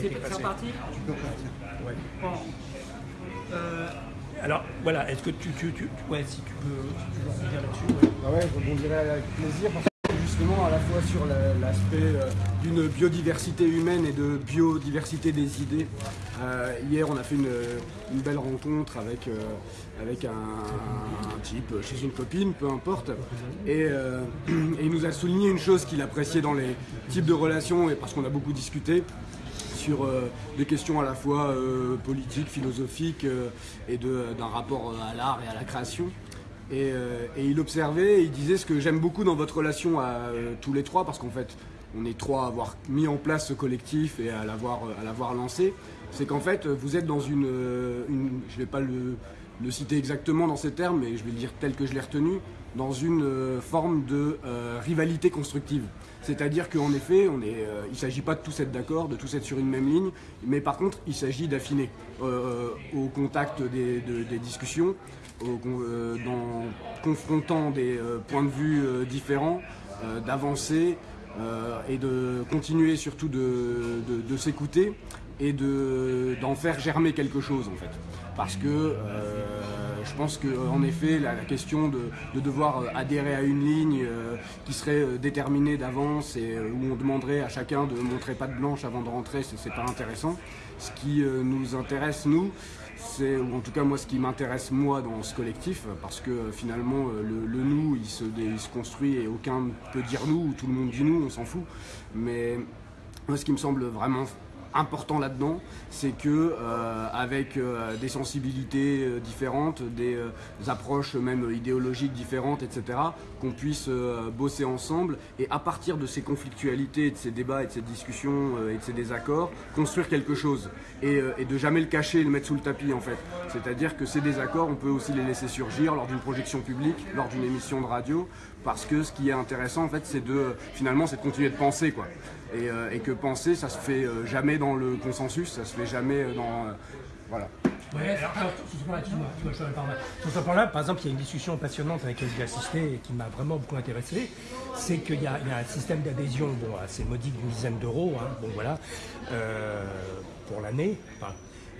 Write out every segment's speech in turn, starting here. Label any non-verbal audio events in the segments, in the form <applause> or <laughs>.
C'est reparti Tu peux partir. Ouais. Bon. Euh, Alors voilà, est-ce que tu, tu, tu, ouais, si tu peux, si tu veux rebondir là-dessus. ouais. Ah ouais, je rebondirai avec plaisir parce que justement à la fois sur la- l'aspect euh, d'une biodiversité humaine et de biodiversité des idées. Euh, hier, on a fait une, une belle rencontre avec, euh, avec un, un type chez une copine, peu importe. Et, euh, <clears throat> et il nous a souligné une chose qu'il appréciait dans les types de relations, et parce qu'on a beaucoup discuté, sur euh, des questions à la fois euh, politiques, philosophiques euh, et d'un rapport à l'art et à la création. Et, il observait, et il disait ce que j'aime beaucoup dans votre relation à tous les trois, parce qu'en fait, on est trois à avoir mis en place ce collectif et à l'avoir lancé, c'est qu'en fait, vous êtes dans une, je ne vais pas le, citer exactement dans ces termes, mais je vais le dire tel que je l'ai retenu, dans une forme de rivalité constructive. C'est-à-dire qu'en effet, euh, il ne s'agit pas de tous être d'accord, de tous être sur une même ligne, mais par contre, il s'agit d'affiner euh, au contact des, de- des discussions, con- euh, confrontant des points de vue différents, d'avancer et de continuer surtout de, de- s'écouter et de- d'en faire germer quelque chose en fait. Parce que euh, je pense qu'en effet, la, question de, de devoir euh, adhérer à une ligne euh, qui serait déterminée d'avance et où on demanderait à chacun de montrer patte blanche avant de rentrer, c'est pas intéressant. Ce qui nous intéresse, nous, c'est, ou en tout cas moi, ce qui m'intéresse moi dans ce collectif, parce que finalement le, nous, il se, dé- il se construit et aucun ne peut dire nous, ou tout le monde dit nous, on s'en fout. Mais moi, ce qui me semble vraiment important là-dedans, c'est que euh, avec euh, des sensibilités euh, différentes, des approches même idéologiques différentes, etc., qu'on puisse bosser ensemble et à partir de ces conflictualités, de ces débats et de ces discussions et de ces désaccords, construire quelque chose et, et de jamais le cacher et le mettre sous le tapis en fait. C'est-à-dire que ces désaccords, on peut aussi les laisser surgir lors d'une projection publique, lors d'une émission de radio, parce que ce qui est intéressant en fait, c'est de finalement, c'est de continuer de penser quoi. Et, euh, que penser, ça se fait euh, jamais dans le consensus, ça se fait jamais dans voilà. Sur ce point-là, par exemple, il y a une discussion passionnante avec laquelle j'ai assisté et qui m'a vraiment beaucoup intéressé. C'est qu'il y, a un système d'adhésion, bon, assez modique d'une dizaine d'euros, hein, bon voilà, euh, pour l'année.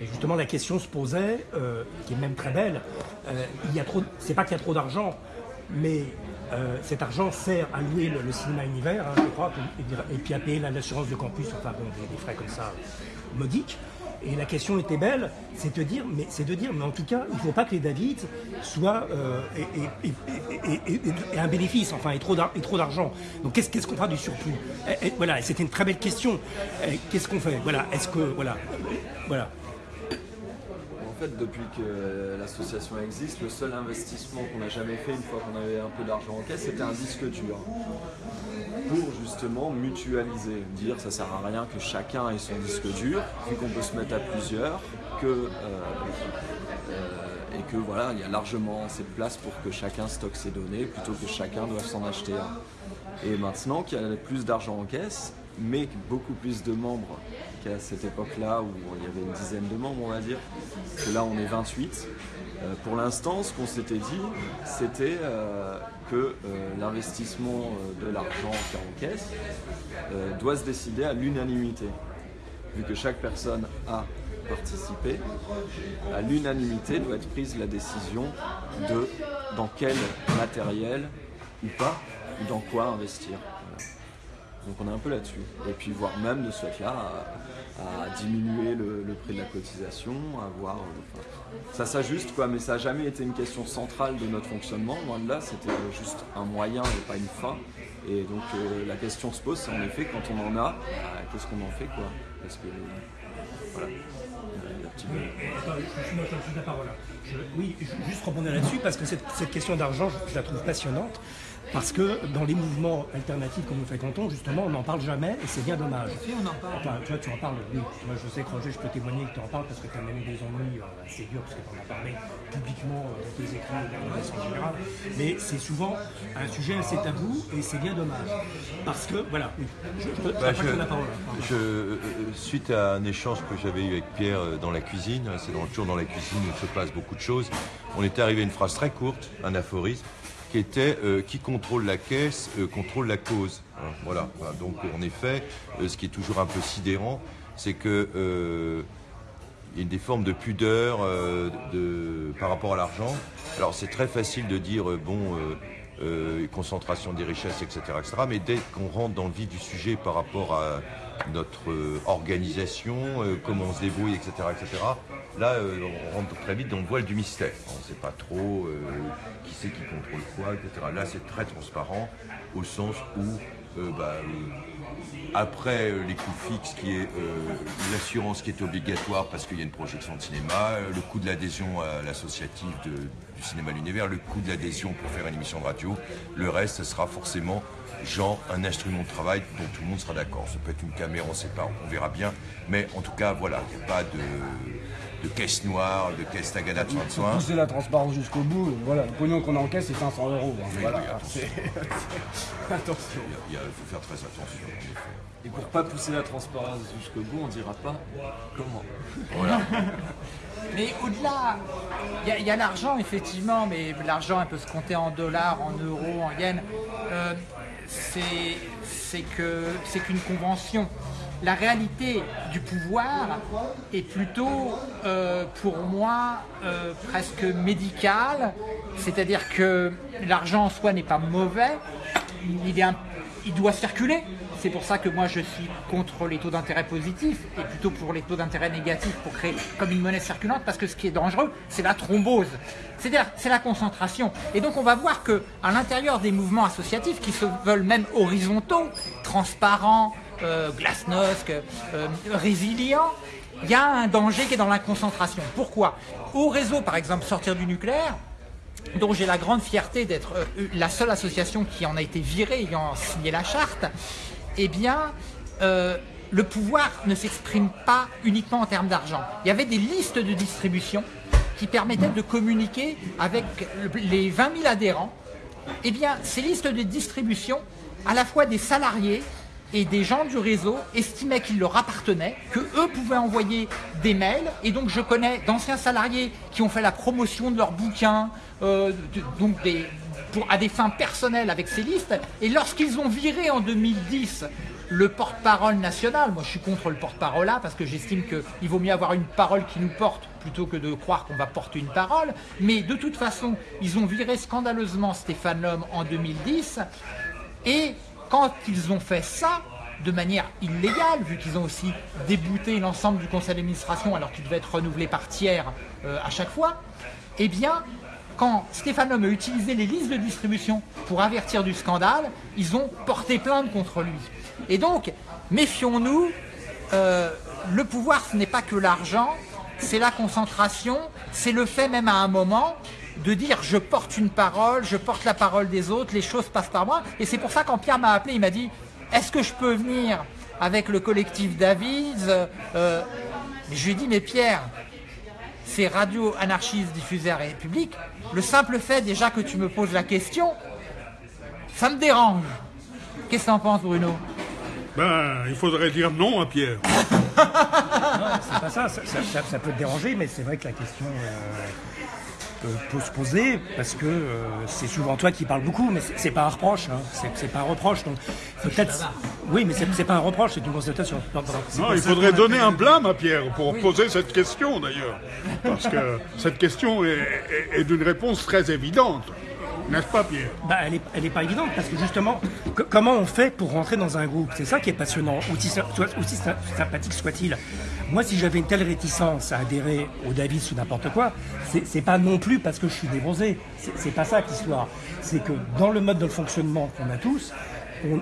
Et justement, la question se posait, qui est même très belle. il y a trop, c'est pas qu'il y a trop d'argent, mais euh, cet argent sert à louer le, cinéma univers, hein, je crois, et, puis à payer la- l'assurance de campus, enfin bon, des, des frais comme ça euh, modiques. Et la question était belle, c'est de dire, mais c'est de dire, mais en tout cas, il ne faut pas que les David soient euh, et, un bénéfice, enfin, et trop d'argent. Donc qu'est-ce qu'on fera du surplus? Voilà, c'était une très belle question. Qu'est-ce qu'on fait? Voilà, est-ce que voilà, voilà. Fait, depuis que l'association existe, le seul investissement qu'on n'a jamais fait une fois qu'on avait un peu d'argent en caisse, c'était un disque dur. Pour justement mutualiser, dire ça sert à rien que chacun ait son disque dur, vu qu'on peut se mettre à plusieurs, que, euh, euh, et que voilà, il y a largement assez de place pour que chacun stocke ses données plutôt que chacun doive s'en acheter un. Et maintenant qu'il y a plus d'argent en caisse, mais beaucoup plus de membres qu'à cette époque-là où il y avait une dizaine de membres, on va dire, que là on est 28. Euh, pour l'instant, ce qu'on s'était dit, c'était euh, que euh, l'investissement de l'argent en caisse euh, doit se décider à l'unanimité. Vu que chaque personne a participé, à l'unanimité doit être prise la décision de dans quel matériel ou pas, dans quoi investir. Donc on est un peu là-dessus. Et puis voire même de ce fait-là à, diminuer le, prix de la cotisation, à voir. euh, ça s'ajuste quoi, mais ça n'a jamais été une question centrale de notre fonctionnement. Loin de là, c'était juste un moyen et pas une fin. Et donc euh, la question se pose, c'est en effet quand on en a, bah, qu'est-ce qu'on en fait quoi? Parce que voilà. Petit peu- Attends, la parole. oui, juste rebondir là-dessus parce que cette, question d'argent, je la trouve passionnante. Parce que dans les mouvements alternatifs que nous fréquentons, justement, on n'en parle jamais et c'est bien dommage. Si on en parle. Enfin, tu vois, tu en parles, oui. Moi, je sais que Roger, je peux témoigner que tu en parles parce que tu as même eu des ennuis euh, assez durs, parce que tu en as parlé publiquement euh, dans tes écrits et dans la presse en général. Mais c'est souvent un sujet assez tabou et c'est bien dommage. Parce que, voilà, oui. Je, je, Bah, je- la parole. hein, euh, suite à un échange que j'avais eu avec Pierre euh, dans la cuisine, hein, c'est dans, toujours dans la cuisine où se passe beaucoup de choses, on était arrivé à une phrase très courte, un aphorisme, qui était euh, qui contrôle la caisse euh, contrôle la cause. Hein, voilà. Donc en effet, euh, ce qui est toujours un peu sidérant, c'est que il y a des formes de pudeur de, par rapport à l'argent. Alors c'est très facile de dire, bon, concentration des richesses, etc., etc. Mais dès qu'on rentre dans le vif du sujet par rapport à notre euh, organisation, euh, comment on se débrouille, etc., etc., là, euh, on rentre très vite dans le voile du mystère. On ne sait pas trop qui c'est qui contrôle quoi, etc. Là, c'est très transparent au sens où bah, après les coûts fixes, qui est l'assurance qui est obligatoire parce qu'il y a une projection de cinéma, le coût de l'adhésion à l'associative du cinéma l'univers, le coût de l'adhésion pour faire une émission de radio, le reste, ce sera forcément genre un instrument de travail dont tout le monde sera d'accord. Ça peut être une caméra, on ne sait pas, on verra bien. Mais en tout cas, voilà, il n'y a pas de, de caisse noire, de caisse tagada de soins de Pour soins. pousser la transparence jusqu'au bout, voilà, le pognon qu'on encaisse c'est 500 euros. hein, Oui, voilà, oui, attention. c'est- attention. Il y a- il faut faire très attention. Et pour pas pousser la transparence jusqu'au bout, on dira pas comment. Voilà. <laughs> Mais au-delà, il y a- il y a, l'argent effectivement, mais l'argent elle peut se compter en dollars, en euros, en yens. Euh, c'est qu'une convention. La réalité du pouvoir est plutôt, euh, pour moi, euh, presque médicale. C'est-à-dire que l'argent en soi n'est pas mauvais. Il, est il doit circuler. C'est pour ça que moi je suis contre les taux d'intérêt positifs et plutôt pour les taux d'intérêt négatifs pour créer comme une monnaie circulante parce que ce qui est dangereux c'est la thrombose. C'est-à-dire c'est la concentration. Et donc on va voir que à l'intérieur des mouvements associatifs qui se veulent même horizontaux, transparents, euh, glasnost, euh, résilients, il y a un danger qui est dans la concentration. Pourquoi? Au réseau par exemple sortir du nucléaire, dont j'ai la grande fierté d'être euh, la seule association qui en a été virée ayant signé la charte, eh bien, euh, le pouvoir ne s'exprime pas uniquement en termes d'argent. Il y avait des listes de distribution qui permettaient de communiquer avec le- les 20 000 adhérents. Eh bien, ces listes de distribution, à la fois des salariés et des gens du réseau estimaient qu'il leur appartenait, que eux pouvaient envoyer des mails. Et donc, je connais d'anciens salariés qui ont fait la promotion de leurs bouquins, euh, donc des, pour, à des fins personnelles avec ces listes. Et lorsqu'ils ont viré en 2010 le porte-parole national, moi je suis contre le porte-parole là parce que j'estime qu'il vaut mieux avoir une parole qui nous porte plutôt que de croire qu'on va porter une parole. Mais de toute façon, ils ont viré scandaleusement Stéphane Lhomme en 2010. Et quand ils ont fait ça, de manière illégale, vu qu'ils ont aussi débouté l'ensemble du conseil d'administration alors qu'il devait être renouvelé par tiers euh, à chaque fois, eh bien, quand Stéphane Homme a utilisé les listes de distribution pour avertir du scandale, ils ont porté plainte contre lui. Et donc, méfions-nous, euh, le pouvoir ce n'est pas que l'argent, c'est la concentration, c'est le fait même à un moment de dire je porte une parole, je porte la parole des autres, les choses passent par moi. Et c'est pour ça quand Pierre m'a appelé, il m'a dit est-ce que je peux venir avec le collectif Davids Euh, Je lui ai dit mais Pierre, c'est Radio Anarchiste diffusée à République. Le simple fait déjà que tu me poses la question, ça me dérange. Qu'est-ce que t'en penses Bruno? Ben, il faudrait dire non à Pierre. <laughs> C'est pas ça, ça, ça- ça- ça peut te déranger, mais c'est vrai que la question euh, peut, se poser parce que euh, c'est souvent toi qui parles beaucoup, mais c'est- pas un reproche, hein, c'est pas un reproche. Donc peut-être, oui, mais c'est pas un reproche, c'est une constatation. Non. Non, il faudrait donner un blâme à Pierre pour poser cette question d'ailleurs. Parce que cette question est, est- est d'une réponse très évidente. N'est-ce pas, Pierre? Bah, elle est, elle est pas évidente parce que justement, co- comment on fait pour rentrer dans un groupe? C'est ça qui est passionnant, aussi, aussi sy- sympathique soit-il. Moi, si j'avais une telle réticence à adhérer au David ou n'importe quoi, c'est pas non plus parce que je suis débronzé. C'est pas ça l'histoire. C'est que dans le mode de fonctionnement qu'on a tous,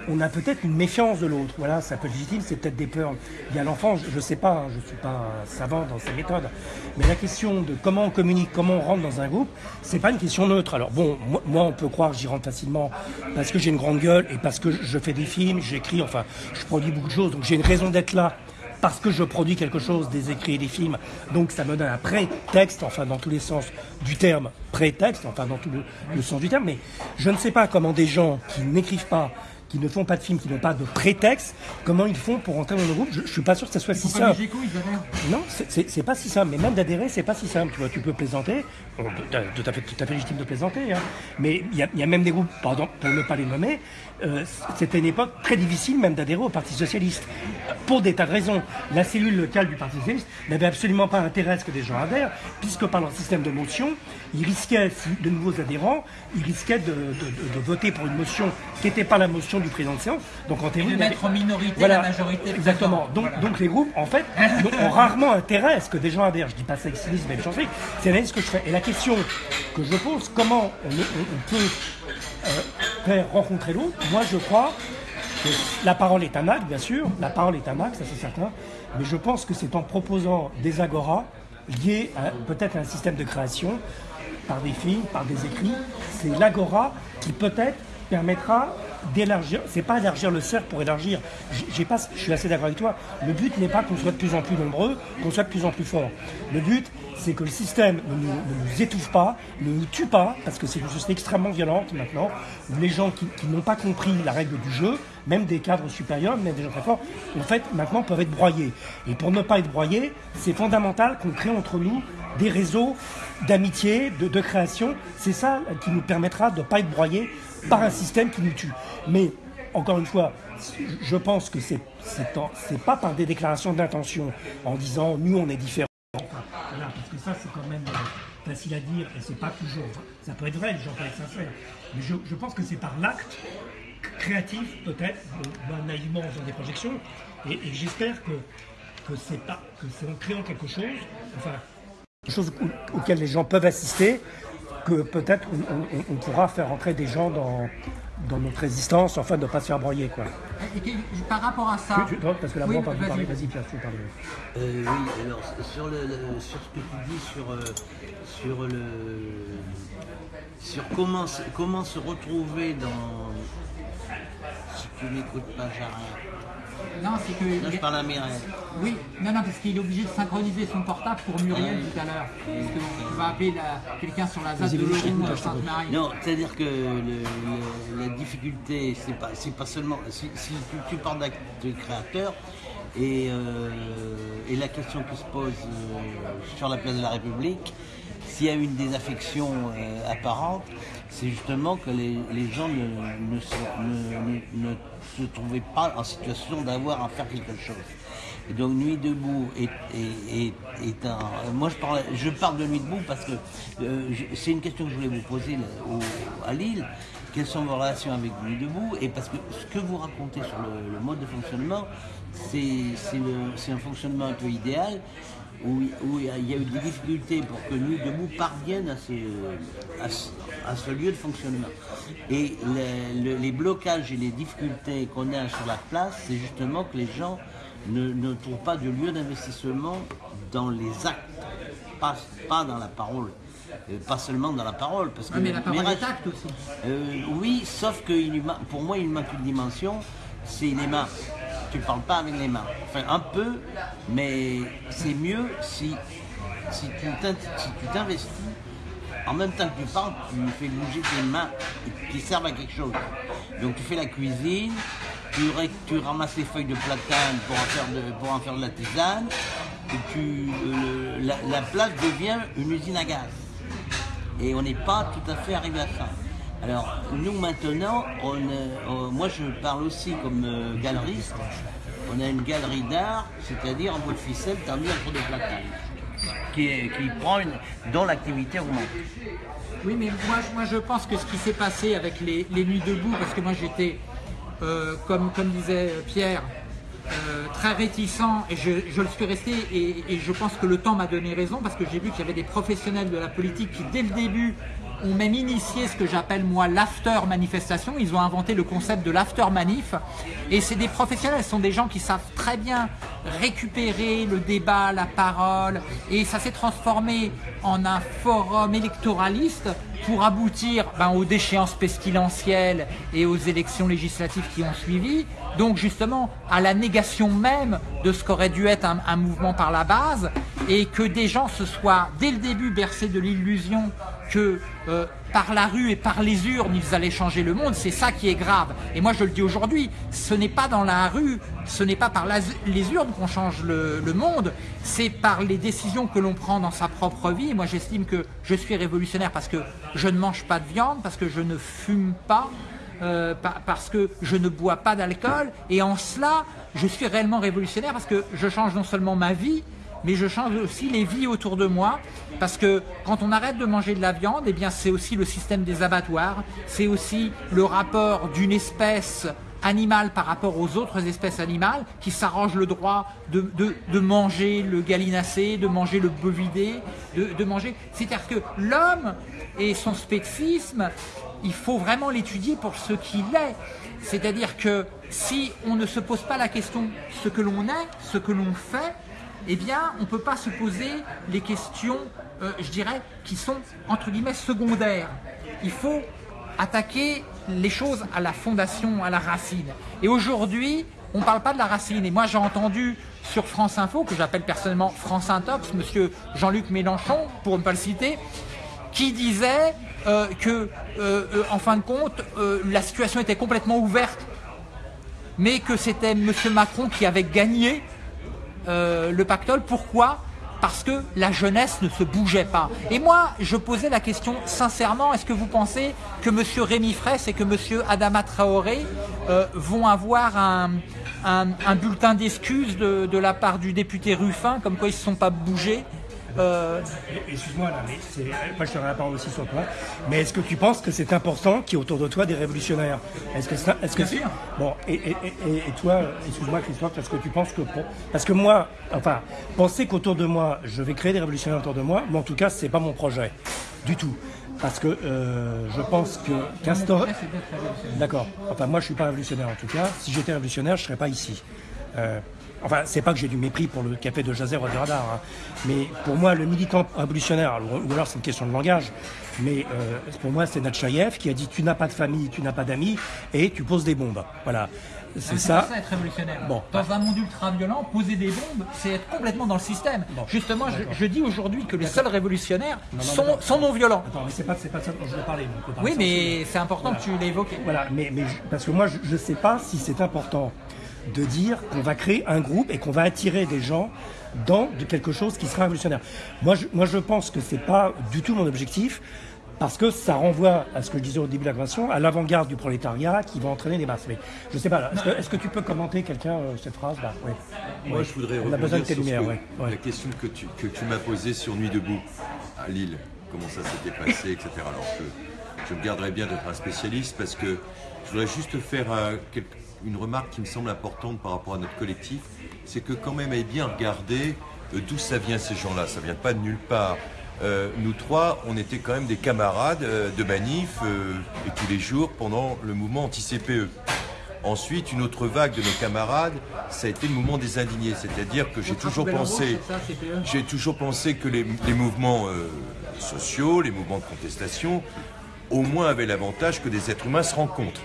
on, a peut-être une méfiance de l'autre. Voilà, ça peut être légitime, c'est peut-être des peurs. Il y a l'enfant, je, je sais pas, hein, je suis pas savant dans ces méthodes, mais la question de comment on communique, comment on rentre dans un groupe, c'est pas une question neutre. Alors bon, moi, on peut croire que j'y rentre facilement parce que j'ai une grande gueule et parce que je fais des films, j'écris, enfin, je produis beaucoup de choses, donc j'ai une raison d'être là parce que je produis quelque chose, des écrits et des films, donc ça me donne un prétexte, enfin dans tous les sens du terme, prétexte, enfin dans tout le, sens du terme, mais je ne sais pas comment des gens qui n'écrivent pas, qui ne font pas de film, qui n'ont pas de prétexte, comment ils font pour entrer dans le groupe Je, je suis pas sûr que ça soit si simple. Géco, ils Non, c'est- pas si simple. Mais même d'adhérer, c'est pas si simple. Tu vois, tu peux plaisanter. Tout à fait, tout à fait légitime de plaisanter. hein. Mais il y, y a même des groupes, pardon, pour ne pas les nommer, euh, c'était une époque très difficile même d'adhérer au Parti socialiste. Pour des tas de raisons. La cellule locale du Parti socialiste n'avait absolument pas intérêt à ce que des gens adhèrent, puisque par leur système de motion, ils risquaient, si de nouveaux adhérents, ils risquaient de, de- de- de voter pour une motion qui n'était pas la motion du président de séance. Donc en théorie, de il mettre en minorité voilà, la majorité. Exactement. Donc, Voilà. donc les groupes, en fait, <laughs> ont rarement intérêt à ce que des gens adhèrent. Je dis pas ça avec cynisme et méchanceté, c'est l'analyse que je fais. Et la question que je pose, comment on, peut euh, faire rencontrer l'autre? Moi, je crois que la parole est un acte, bien sûr. La parole est un acte, ça c'est certain. Mais je pense que c'est en proposant des agoras liés à peut-être à un système de création, par des films, par des écrits. C'est l'agora qui peut-être permettra d'élargir, c'est pas élargir le cercle pour élargir, je suis assez d'accord avec toi, le but n'est pas qu'on soit de plus en plus nombreux, qu'on soit de plus en plus fort. Le but, c'est que le système ne nous, étouffe pas, ne nous tue pas, parce que c'est une société extrêmement violente maintenant, les gens qui, qui n'ont pas compris la règle du jeu, même des cadres supérieurs, même des gens très forts, en fait, maintenant peuvent être broyés. Et pour ne pas être broyés, c'est fondamental qu'on crée entre nous des réseaux d'amitié, de, création. C'est ça qui nous permettra de ne pas être broyés par un système qui nous tue. Mais, encore une fois, je pense que c'est c'est pas par des déclarations d'intention en disant nous on est différents. Voilà, parce que ça c'est quand même euh, facile à dire et c'est pas toujours. ça peut être vrai, les gens peuvent être sincères. Mais je, pense que c'est par l'acte créatif peut-être, moi, naïvement en faisant des projections, et, j'espère que, c'est que c'est en créant quelque chose, enfin quelque chose au- auquel les gens peuvent assister, que peut-être on, on- on pourra faire entrer des gens dans, dans notre résistance, enfin de ne pas se faire broyer quoi. Et par rapport à ça. Tu- tu- parce que là, Oui, moi, on parle vas-y. parler, vas-y Pierre, tu veux parler. Euh, oui, alors sur, le, le- sur ce que tu dis sur, euh, sur le sur comment, se- comment se retrouver dans si tu m'écoutes pas j'arrête. Non, c'est que. Là je parle à Mireille. Oui, non, non, parce qu'il est obligé de synchroniser son portable pour Muriel tout à l'heure. Parce qu'on va appeler la- quelqu'un sur la ZAD de Laurent. Sainte-Marie. Non, c'est-à-dire que le- le- la difficulté, c'est pas, c'est pas seulement. Si, si tu, tu parles de créateur, et, euh, et la question qui se pose euh, sur la place de la République, s'il y a une désaffection euh, apparente, c'est justement que les, les gens ne, ne se, ne- ne- ne se trouvaient pas en situation d'avoir à faire quelque chose. Donc Nuit debout est, est- est- un. Moi je parle, je parle de Nuit debout parce que euh, c'est une question que je voulais vous poser à Lille. Quelles sont vos relations avec Nuit debout? Et parce que ce que vous racontez sur le, le mode de fonctionnement, c'est un fonctionnement un peu idéal où, où il y a- eu des difficultés pour que Nuit debout parvienne à ce, à ce, à ce lieu de fonctionnement. Et le- le- les blocages et les difficultés qu'on a sur la place, c'est justement que les gens ne, ne trouvent pas de lieu d'investissement dans les actes, pas, pas dans la parole. Euh, pas seulement dans la parole, parce que Ah, mais la parole Mirage- est acte aussi. euh, oui, sauf que il pour moi, il manque une dimension, c'est les mains. Tu parles pas avec les mains. Enfin, un peu, mais c'est mieux si, si tu t'investis. En même temps que tu parles, tu fais bouger tes mains qui servent à quelque chose. Donc tu fais la cuisine, tu ramasses les feuilles de platane pour en faire de, pour en faire de la tisane, et tu, euh, la, la place devient une usine à gaz et on n'est pas tout à fait arrivé à ça. Alors, nous maintenant, euh, on- moi je parle aussi comme euh, galeriste. On a une galerie d'art, c'est-à-dire en bout de ficelle tendu entre deux placards, qui, qui prend une, dont l'activité augmente. Oui, mais moi, je- moi je pense que ce qui s'est passé avec les, les nuits debout, parce que moi j'étais, euh, comme, comme disait Pierre, très réticent et je, je le suis resté et je pense que le temps m'a donné raison parce que j'ai vu qu'il y avait des professionnels de la politique qui dès le début ont même initié ce que j'appelle moi l'after manifestation. Ils ont inventé le concept de l'after manif et c'est des professionnels, ce sont des gens qui savent très bien récupérer le débat, la parole et ça s'est transformé en un forum électoraliste pour aboutir ben, aux déchéances pestilentielles et aux élections législatives qui ont suivi, donc justement à la négation même de ce qu'aurait dû être un, un mouvement par la base et que des gens se soient dès le début bercés de l'illusion que euh, par la rue et par les urnes, ils allaient changer le monde, c'est ça qui est grave. Et moi je le dis aujourd'hui, ce n'est pas dans la rue, ce n'est pas par les urnes qu'on change le, monde, c'est par les décisions que l'on prend dans sa propre vie. Moi j'estime que je suis révolutionnaire parce que je ne mange pas de viande, parce que je ne fume pas, euh, pa- parce que je ne bois pas d'alcool. Et en cela, je suis réellement révolutionnaire parce que je change non seulement ma vie, mais je change aussi les vies autour de moi. Parce que quand on arrête de manger de la viande, eh bien c'est aussi le système des abattoirs, c'est aussi le rapport d'une espèce animale par rapport aux autres espèces animales qui s'arrangent le droit de, de- de manger le gallinacé, de manger le bovidé, de, de manger. C'est-à-dire que l'homme et son spécisme, il faut vraiment l'étudier pour ce qu'il est. C'est-à-dire que si on ne se pose pas la question ce que l'on est, ce que l'on fait, eh bien, on ne peut pas se poser les questions, euh, je dirais, qui sont entre guillemets secondaires. Il faut attaquer les choses à la fondation, à la racine. Et aujourd'hui, on ne parle pas de la racine. Et moi, j'ai entendu sur France Info, que j'appelle personnellement France Intox, monsieur Jean-Luc Mélenchon, pour ne pas le citer, qui disait euh, que, euh, euh, en fin de compte, la situation était complètement ouverte, mais que c'était monsieur Macron qui avait gagné euh, le pactole. Pourquoi? Parce que la jeunesse ne se bougeait pas. Et moi, je posais la question sincèrement, est-ce que vous pensez que M. Rémi Fraisse et que M. Adama Traoré euh, vont avoir un, bulletin d'excuses de, de la part du député Ruffin, comme quoi ils ne se sont pas bougés? Euh, Excuse-moi, là, mais c'est- moi je te la parole aussi sur point. Mais est-ce que tu penses que c'est important qu'il y ait autour de toi des révolutionnaires? Est-ce que ça, est-ce que Bien sûr. Bon, et, et- et- et toi, excuse-moi Christophe, est-ce que tu penses que pour- parce que moi, enfin, penser qu'autour de moi, je vais créer des révolutionnaires autour de moi, mais en tout cas, c'est pas mon projet du tout. Parce que euh, je pense que qu'instaurer. D'accord. Enfin, moi, je suis pas révolutionnaire en tout cas. Si j'étais révolutionnaire, je serais pas ici. Euh, enfin, c'est pas que j'ai du mépris pour le café de Jazer ou du radar, hein. mais pour moi, le militant révolutionnaire, ou alors c'est une question de langage, mais euh, pour moi, c'est Natchaïev qui a dit tu n'as pas de famille, tu n'as pas d'amis, et tu poses des bombes. Voilà. C'est ça. ça être révolutionnaire. Bon. Dans un monde ultra violent, poser des bombes, c'est être complètement dans le système. Justement, je, je dis aujourd'hui que les seuls révolutionnaires non, sont, non violents. Attends, mais c'est pas, pas ça dont je veux parler. Oui, mais c'est important que tu l'aies évoqué. Voilà, mais, mais parce que moi, je ne sais pas si c'est important de dire qu'on va créer un groupe et qu'on va attirer des gens dans de quelque chose qui sera révolutionnaire. Moi, je, moi, je pense que c'est pas du tout mon objectif. Parce que ça renvoie à ce que je disais au début de la conversation, à l'avant-garde du prolétariat qui va entraîner les masses. Mais je sais pas, est-ce que, tu peux commenter quelqu'un euh, cette phrase. Moi, je voudrais On a besoin de tes lumières, que- ouais. ouais. La question que tu, que tu m'as posée sur Nuit debout à Lille, comment ça s'était passé, etc. Alors, je, je me garderai bien d'être un spécialiste parce que je voudrais juste faire euh, quelque- une remarque qui me semble importante par rapport à notre collectif. C'est que quand même, est bien regarder euh, d'où ça vient ces gens-là. Ça vient pas de nulle part. Euh, nous trois, on était quand même des camarades euh, de manif euh, et tous les jours pendant le mouvement anti-CPE. Ensuite, une autre vague de nos camarades, ça a été le mouvement des indignés. C'est-à-dire que j'ai toujours pensé, j'ai toujours pensé que les, les mouvements sociaux, les mouvements de contestation, au moins avaient l'avantage que des êtres humains se rencontrent.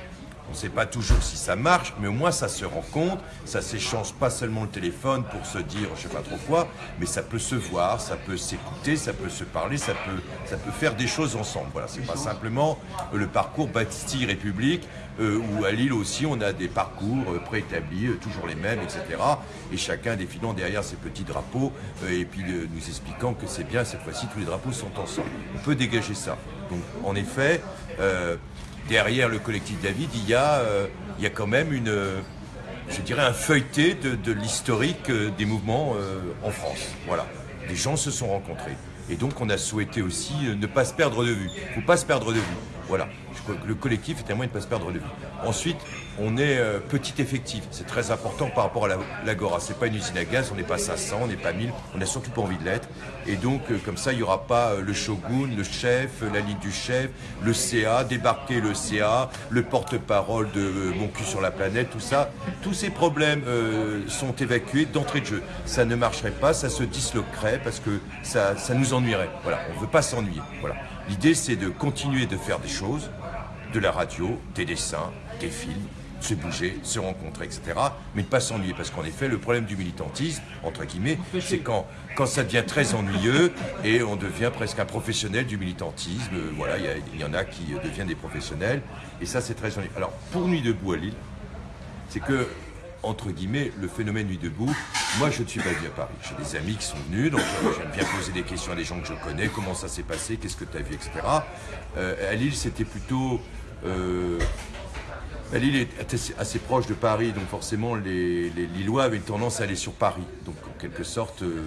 On ne sait pas toujours si ça marche, mais au moins ça se rencontre, ça s'échange pas seulement le téléphone pour se dire je sais pas trop quoi, mais ça peut se voir, ça peut s'écouter, ça peut se parler, ça peut, faire des choses ensemble. Voilà, c'est pas simplement euh, le parcours Bastille République, euh, où à Lille aussi on a des parcours euh, préétablis, toujours les mêmes, etc. Et chacun défilant derrière ses petits drapeaux et puis nous expliquant que c'est bien, cette fois-ci tous les drapeaux sont ensemble. On peut dégager ça. Donc en effet, derrière le collectif David, il y a, euh, quand même une, euh, je dirais, un feuilleté de, l'historique euh, des mouvements en France. Voilà. Les gens se sont rencontrés. Et donc, on a souhaité aussi ne pas se perdre de vue. Il ne faut pas se perdre de vue. Voilà. Le collectif est un moyen de ne pas se perdre de vue. Ensuite, on est euh, petit effectif. C'est très important par rapport à la- l'Agora. Ce n'est pas une usine à gaz, on n'est pas 500, on n'est pas 1000, on n'a surtout pas envie de l'être. Et donc, euh, comme ça, il n'y aura pas euh, le shogun, le chef, la ligne du chef, le CA, débarquer le CA, le porte-parole de Mon cul sur la planète, tout ça. Tous ces problèmes sont évacués d'entrée de jeu. Ça ne marcherait pas, ça se disloquerait parce que ça, ça nous ennuierait. Voilà, on ne veut pas s'ennuyer. Voilà. L'idée, c'est de continuer de faire des choses, de la radio, des dessins, des films. Se bouger, se rencontrer, etc. Mais ne pas s'ennuyer, parce qu'en effet, le problème du militantisme, entre guillemets, c'est quand, quand ça devient très ennuyeux et on devient presque un professionnel du militantisme. Euh, Voilà, il y en a qui euh, deviennent des professionnels, et ça, c'est très ennuyeux. Alors, pour Nuit debout à Lille, c'est que, entre guillemets, le phénomène Nuit debout, moi je ne suis pas venu à Paris. J'ai des amis qui sont venus, donc euh, j'aime bien poser des questions à des gens que je connais, comment ça s'est passé, qu'est-ce que tu as vu, etc. Euh, à Lille, c'était plutôt... euh, Lille est assez, proche de Paris, donc forcément les, Lillois avaient tendance à aller sur Paris. Donc en quelque sorte, euh,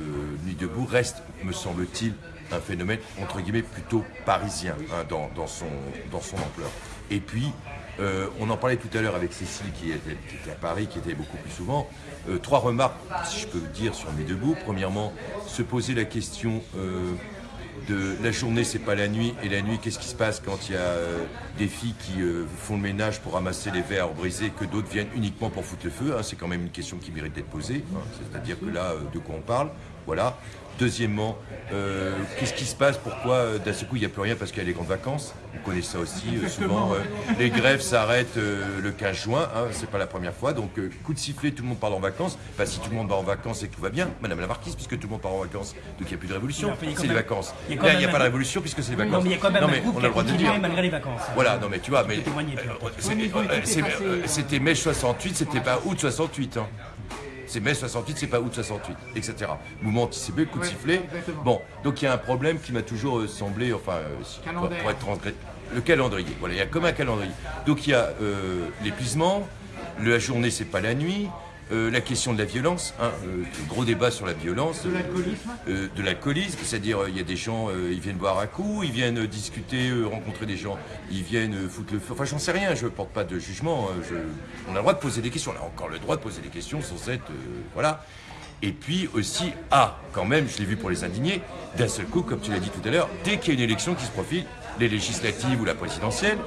Nuit debout reste, me semble-t-il, un phénomène entre guillemets plutôt parisien hein, dans, son, ampleur. Et puis, euh, on en parlait tout à l'heure avec Cécile qui était, à Paris, qui était beaucoup plus souvent. Euh, trois remarques, si je peux dire, sur Nuit debout. Premièrement, se poser la question de la journée, c'est pas la nuit, et la nuit, qu'est-ce qui se passe quand il y a euh, des filles qui euh, font le ménage pour ramasser les verres brisés, que d'autres viennent uniquement pour foutre le feu hein, C'est quand même une question qui mérite d'être posée. hein. C'est-à-dire que là, euh, de quoi on parle Voilà. Deuxièmement, euh, qu'est-ce qui se passe? Pourquoi euh, d'un seul coup il n'y a plus rien parce qu'il y a les grandes vacances? Vous connaissez ça aussi. euh, souvent, les grèves s'arrêtent le 15 juin. Hein, c'est pas la première fois. Donc, coup de sifflet, tout le monde part en vacances. Bah, si tout le monde va en vacances et que tout va bien, Madame la Marquise, puisque tout le monde part en vacances, donc il n'y a plus de révolution. C'est les vacances. y Là, il n'y a pas de révolution puisque c'est les vacances. Non, mais il y a quand même Non, un mais on a le droit de dire. malgré les vacances. Voilà, non mais tu vois, mais c'était mai 68, c'était pas août 68. Hein. C'est mai 68, c'est pas août 68, etc. Mouvement anticipé, coup de Ouais, sifflet. exactement. Bon, donc il y a un problème qui m'a toujours euh, semblé, enfin, euh, pour, être transgré- le calendrier. Voilà, il y a comme un calendrier. Donc il y a euh, l'épuisement, la journée c'est pas la nuit. Euh, la question de la violence, hein, euh, gros débat sur la violence, De l'alcoolisme euh, de l'alcoolisme, c'est-à-dire il y a des gens, ils viennent boire un coup, ils viennent discuter, rencontrer des gens, ils viennent foutre le feu. Enfin, j'en sais rien, je porte pas de jugement. je- On a le droit de poser des questions. On a encore le droit de poser des questions sans être, voilà. Et puis aussi, ah, quand même, je l'ai vu pour les indignés, d'un seul coup, comme tu l'as dit tout à l'heure, dès qu'il y a une élection qui se profile, les législatives ou la présidentielle,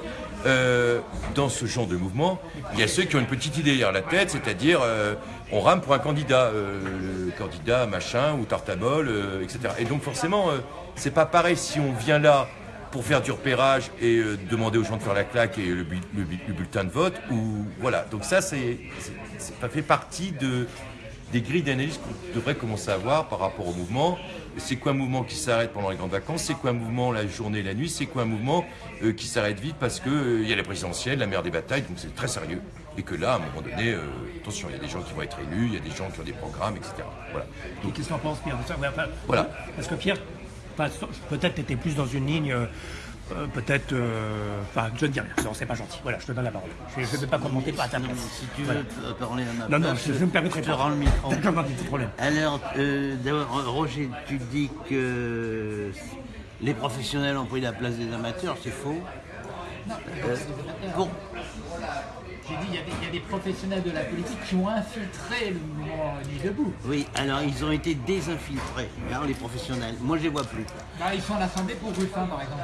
euh, dans ce genre de mouvement, il y a ceux qui ont une petite idée derrière la tête, c'est-à-dire euh, on rame pour un candidat, euh, le candidat machin ou tartabol, euh, etc. Et donc forcément, c'est pas pareil si on vient là pour faire du repérage et demander aux gens de faire la claque et le, bu- le bu- le bulletin de vote, ou voilà. Donc ça, ça fait partie de, des grilles d'analyse qu'on devrait commencer à avoir par rapport au mouvement. C'est quoi un mouvement qui s'arrête pendant les grandes vacances? C'est quoi un mouvement la journée et la nuit? C'est quoi un mouvement euh, qui s'arrête vite parce qu'il y a la présidentielle, la mère des batailles, donc c'est très sérieux. Et que là, à un moment donné, euh, attention, il y a des gens qui vont être élus, il y a des gens qui ont des programmes, etc. Voilà. Et Qu'est-ce que t'en penses, Pierre? De ça Ouais, enfin, Voilà. Parce que Pierre, peut-être tu étais plus dans une ligne, euh, peut-être. euh, Enfin, je ne dis rien, non, c'est pas gentil. Voilà, je te donne la parole. Je ne vais pas commenter pas à ta Non, si tu veux parler à ma Non, non, je, je me permettrai je te pas. rends le micro. D'accord, pas de problème. Alors, euh, d'abord, Roger, tu dis que les professionnels ont pris la place des amateurs, c'est faux. Euh, pour- J'ai dit, il y, a des- il y a des professionnels de la politique qui ont infiltré le mouvement Nuit debout. oui, alors ils ont été désinfiltrés, hein, les professionnels. Moi, je les vois plus. Là, ils sont à l'Assemblée pour Ruffin, par exemple.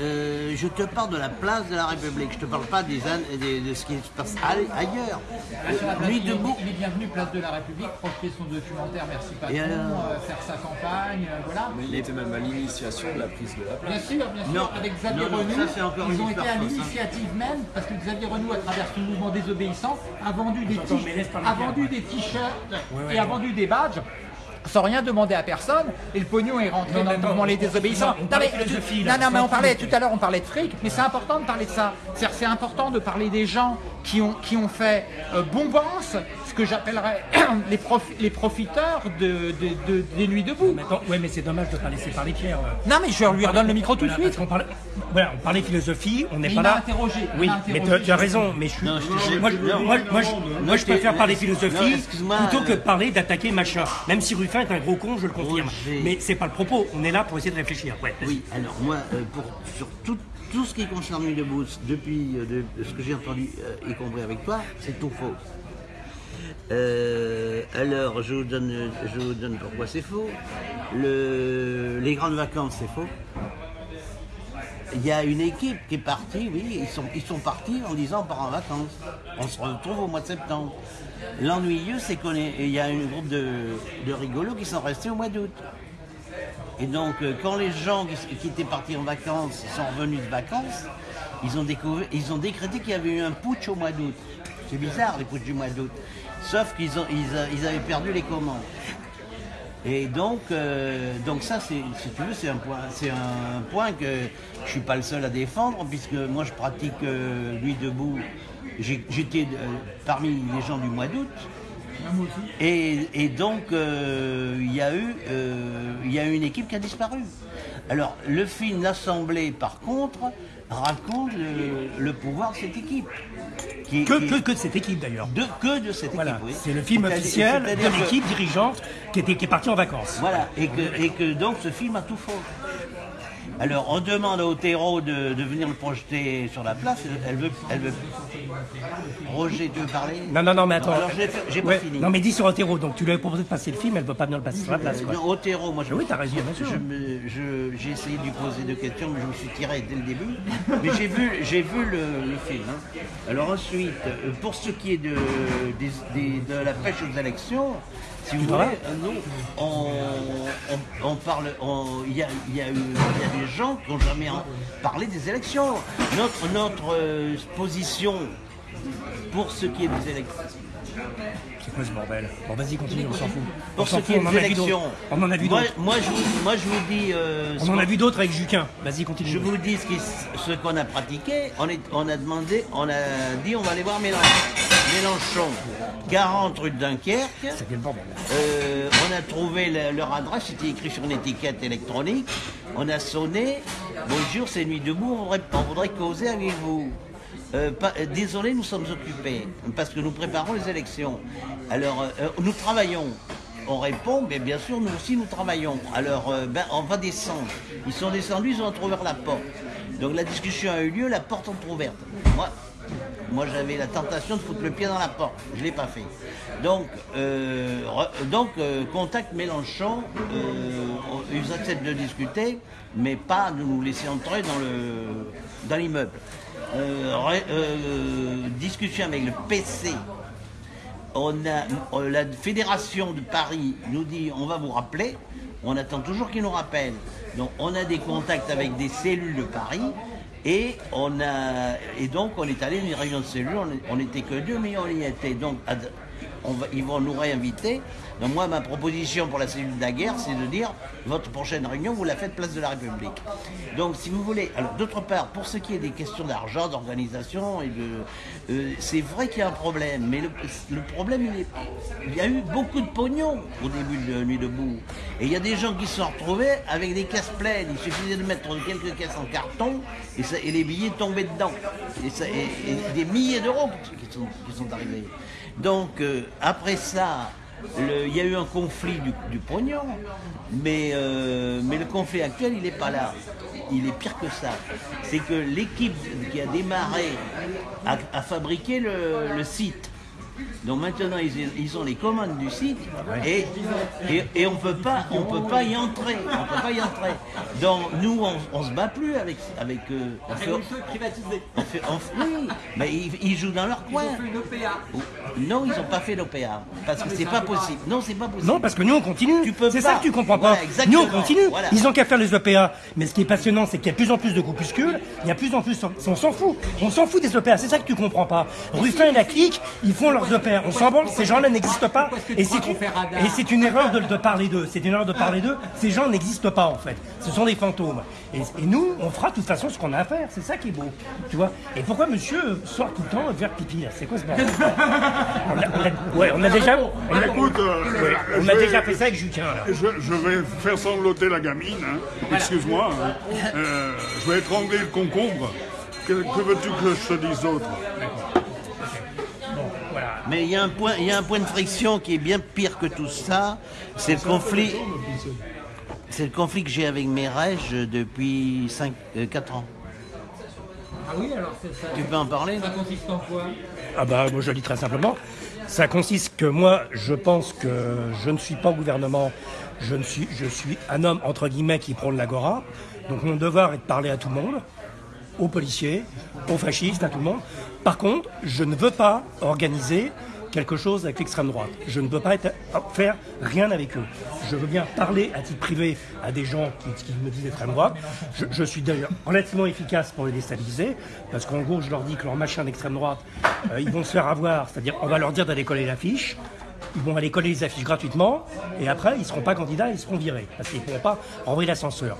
Euh, je te parle de la place de la République. Je te parle pas des, an- des- de ce qui se passe ailleurs. Est, debout. il est bienvenu place de la République, projeter son documentaire Merci Patron, alors euh, faire sa campagne, euh, voilà. Mais il était même à l'initiation de la prise de la place. Bien sûr, bien sûr, Non, avec Xavier non, non, Renou, ça, c'est encore ils ont été à hein. l'initiative même, parce que Xavier Renou, à travers son mouvement désobéissant, a vendu des Attends, t- mais laisse parler a vendu ouais. des t-shirts ouais, et a vendu des badges. Sans rien demander à personne, et le pognon est rentré Non, dans le mouvement Les Désobéissants. on parlait mais- philosophie, non, là, non, mais on parlait tout à l'heure, on parlait de fric, mais c'est important de parler de ça. C'est important de parler des gens qui ont, qui ont fait euh, bombance, ce que j'appellerais <clears throat> les, profi- les profiteurs de, de- de- des nuits debout. Mais attends, ouais, mais c'est dommage de ne pas laisser parler Pierre. euh. Non, mais je lui redonne le micro tout de Voilà, suite. qu'on parlait, voilà, on parlait philosophie, on n'est pas là. interrogé, Oui, m'a mais interrogé. tu tu as raison, mais je suis. Non, je te- moi, je- moi, moi, je- moi, préfère parler philosophie plutôt que euh, de parler d'attaquer machin. Même si Ruffin est un gros con, je le confirme. Roger. Mais c'est pas le propos. On est là pour essayer de réfléchir. Ouais. Oui, alors moi, euh, pour, sur tout, tout ce qui concerne Nuit debout, depuis euh, de- ce que j'ai entendu, euh, y compris avec toi, c'est tout faux. Euh, alors, je vous, donne, je donne pourquoi c'est faux. Le- les grandes vacances, c'est faux. Il y a une équipe qui est partie, oui, ils sont, ils sont partis en disant on part en vacances. On se retrouve au mois de septembre. L'ennuyeux, c'est qu'il y a un groupe de, rigolos qui sont restés au mois d'août. Et donc, euh, quand les gens qui, étaient partis en vacances sont revenus de vacances, ils ont, ils ont décrété qu'il y avait eu un putsch au mois d'août. C'est bizarre les putsch du mois d'août. Sauf qu'ils ils, ils avaient perdu les commandes. Et donc, euh, ça, si tu veux, c'est un point, que je suis pas le seul à défendre, puisque moi je pratique euh, nuit debout. J'étais euh, parmi les gens du mois d'août. Et, donc, il y a eu, une équipe qui a disparu. Alors, le film L'Assemblée, par contre, raconte le pouvoir de cette équipe. Qui- Que, qui- que, que de cette équipe d'ailleurs. de, que de cette Voilà, équipe. oui. c'est le film officiel de que- l'équipe dirigeante qui, était, qui est partie en vacances. Voilà, et que, et que donc ce film a tout faux. Alors on demande à Otero de, de venir le projeter sur la place, elle veut, elle veut. Roger, tu veux parler Non, non, non, mais attends. Alors j'ai, pas Ouais, fini. Non, mais dis sur Otero, donc tu lui avais proposé de passer le film, elle ne veut pas venir le passer sur la place. Quoi. Non, Otero, moi je Oui, t'as raison, bien sûr. j'ai essayé de lui poser deux questions, mais je me suis tiré dès le début. Mais j'ai vu, j'ai vu le, le film. hein. Alors ensuite, euh, pour ce qui est de, de la pêche aux élections, si vous voulez, euh, nous, on, on- on parle, il y, a, y a y des gens qui n'ont jamais parlé des élections. Notre, notre euh, position pour ce qui est des élections. C'est quoi ce bordel Bon, vas-y, continue, on s'en fout. On Pour s'en ce qui fout, est on des élections, On en a vu d'autres. moi, je vous, moi je vous dis, euh, On en a vu d'autres avec Juquin. Vas-y, continue. Je vous dis ce qu'on a pratiqué. On, est- on a demandé, on a dit on va aller voir Mélenchon. Mélenchon, 40 rue de Dunkerque. Bordel Euh, on a trouvé le- leur adresse, c'était écrit sur une étiquette électronique. On a sonné. Bonjour, c'est Nuit debout, on voudrait, on voudrait causer avec vous. Euh, euh, désolé, nous sommes occupés parce que nous préparons les élections. Alors, euh, nous travaillons. On répond, mais bien sûr, nous aussi, nous travaillons. Alors, ben, on va descendre. Ils sont descendus, ils ont ouvert la porte. Donc, la discussion a eu lieu, la porte entrouverte. Moi, moi, j'avais la tentation de foutre le pied dans la porte. Je ne l'ai pas fait. Donc, contact Mélenchon, on- ils acceptent de discuter, mais pas de nous laisser entrer dans le dans Euh, euh, discussion avec le PC. On a, euh, la fédération de Paris nous dit on va vous rappeler. On attend toujours qu'ils nous rappellent. Donc on a des contacts avec des cellules de Paris et on a et donc on est allé à une réunion de cellules. On, n'était que deux, mais on y était. Donc ils vont nous réinviter. Donc moi ma proposition pour la cellule de la guerre, c'est de dire votre prochaine réunion vous la faites place de la République. Donc si vous voulez, alors d'autre part pour ce qui est des questions d'argent, d'organisation et de, euh, c'est vrai qu'il y a un problème, mais le, problème il il y a eu beaucoup de pognon au début de Nuit debout, et il y a des gens qui se sont retrouvés avec des caisses pleines. Il suffisait de mettre quelques caisses en carton et, les billets tombaient dedans, et, des milliers d'euros qui sont arrivés. Donc euh, après ça. Il y a eu un conflit du, pognon, mais, euh, mais le conflit actuel, il n'est pas là. Il est pire que ça. C'est que l'équipe qui a démarré a, fabriqué le site. Donc maintenant, ils, ils ont les commandes du site et, et, et on peut pas, on peut pas y entrer. On peut pas y entrer. Donc nous, on, on se bat plus avec avec. euh, on fait- privatisé. on fait- on- oui, mais ils, ils jouent dans leur coin. une OPA. Non, ils n'ont pas fait l'OPA parce que c'est pas possible. Non, c'est pas possible. Non, parce que nous on continue. C'est ça que tu comprends pas. Nous on continue. Voilà. Ils ont qu'à faire les OPA. Mais ce qui est passionnant, c'est qu'il y a de plus en plus de groupuscules. Il y a de plus en plus. On s'en fout. On s'en fout des OPA. C'est ça que tu comprends pas. Ruffin et la clique, ils font leurs OPA. On s'en branle. Ces gens-là n'existent pas. Et c'est une, erreur de, de parler d'eux. C'est une erreur de parler d'eux. Ces gens n'existent pas en fait. Ce sont des fantômes. Et, nous, on fera de toute façon ce qu'on a à faire. C'est ça qui est beau. Tu vois. Et pourquoi monsieur sort tout le temps vers pipi là? C'est quoi ce bordel? <laughs> On a, on a- Ouais, on a déjà. On a, Écoute, euh, on a déjà fait ça avec Juquin là. Je, vais faire sangloter la gamine, hein. excuse-moi. hein. Euh, je vais étrangler le concombre. Que, que veux-tu que je te dise d'autre? Mais il y, a un point, il y a un point de friction qui est bien pire que tout ça. C'est le conflit. C'est le conflit que j'ai avec mes rêges depuis 5, 4 ans. Ah oui, alors c'est ça. Tu peux en parler? Ça consiste en quoi? Ah bah moi je le dis très simplement. Ça consiste que moi je pense que je ne suis pas au gouvernement, je, ne suis, je suis un homme entre guillemets qui prône l'agora. Donc mon devoir est de parler à tout le monde, aux policiers, aux fascistes, à tout le monde. Par contre, je ne veux pas organiser quelque chose avec l'extrême droite. Je ne veux pas faire rien avec eux. Je veux bien parler à titre privé à des gens qui, me disent extrême droite. Je, je suis d'ailleurs relativement efficace pour les déstabiliser, parce qu'en gros, je leur dis que leur machin d'extrême droite, euh, ils vont se faire avoir, c'est-à-dire on va leur dire d'aller coller l'affiche, ils vont aller coller les affiches gratuitement, et après, ils ne seront pas candidats, ils seront virés, parce qu'ils ne pourront pas renvoyer l'ascenseur.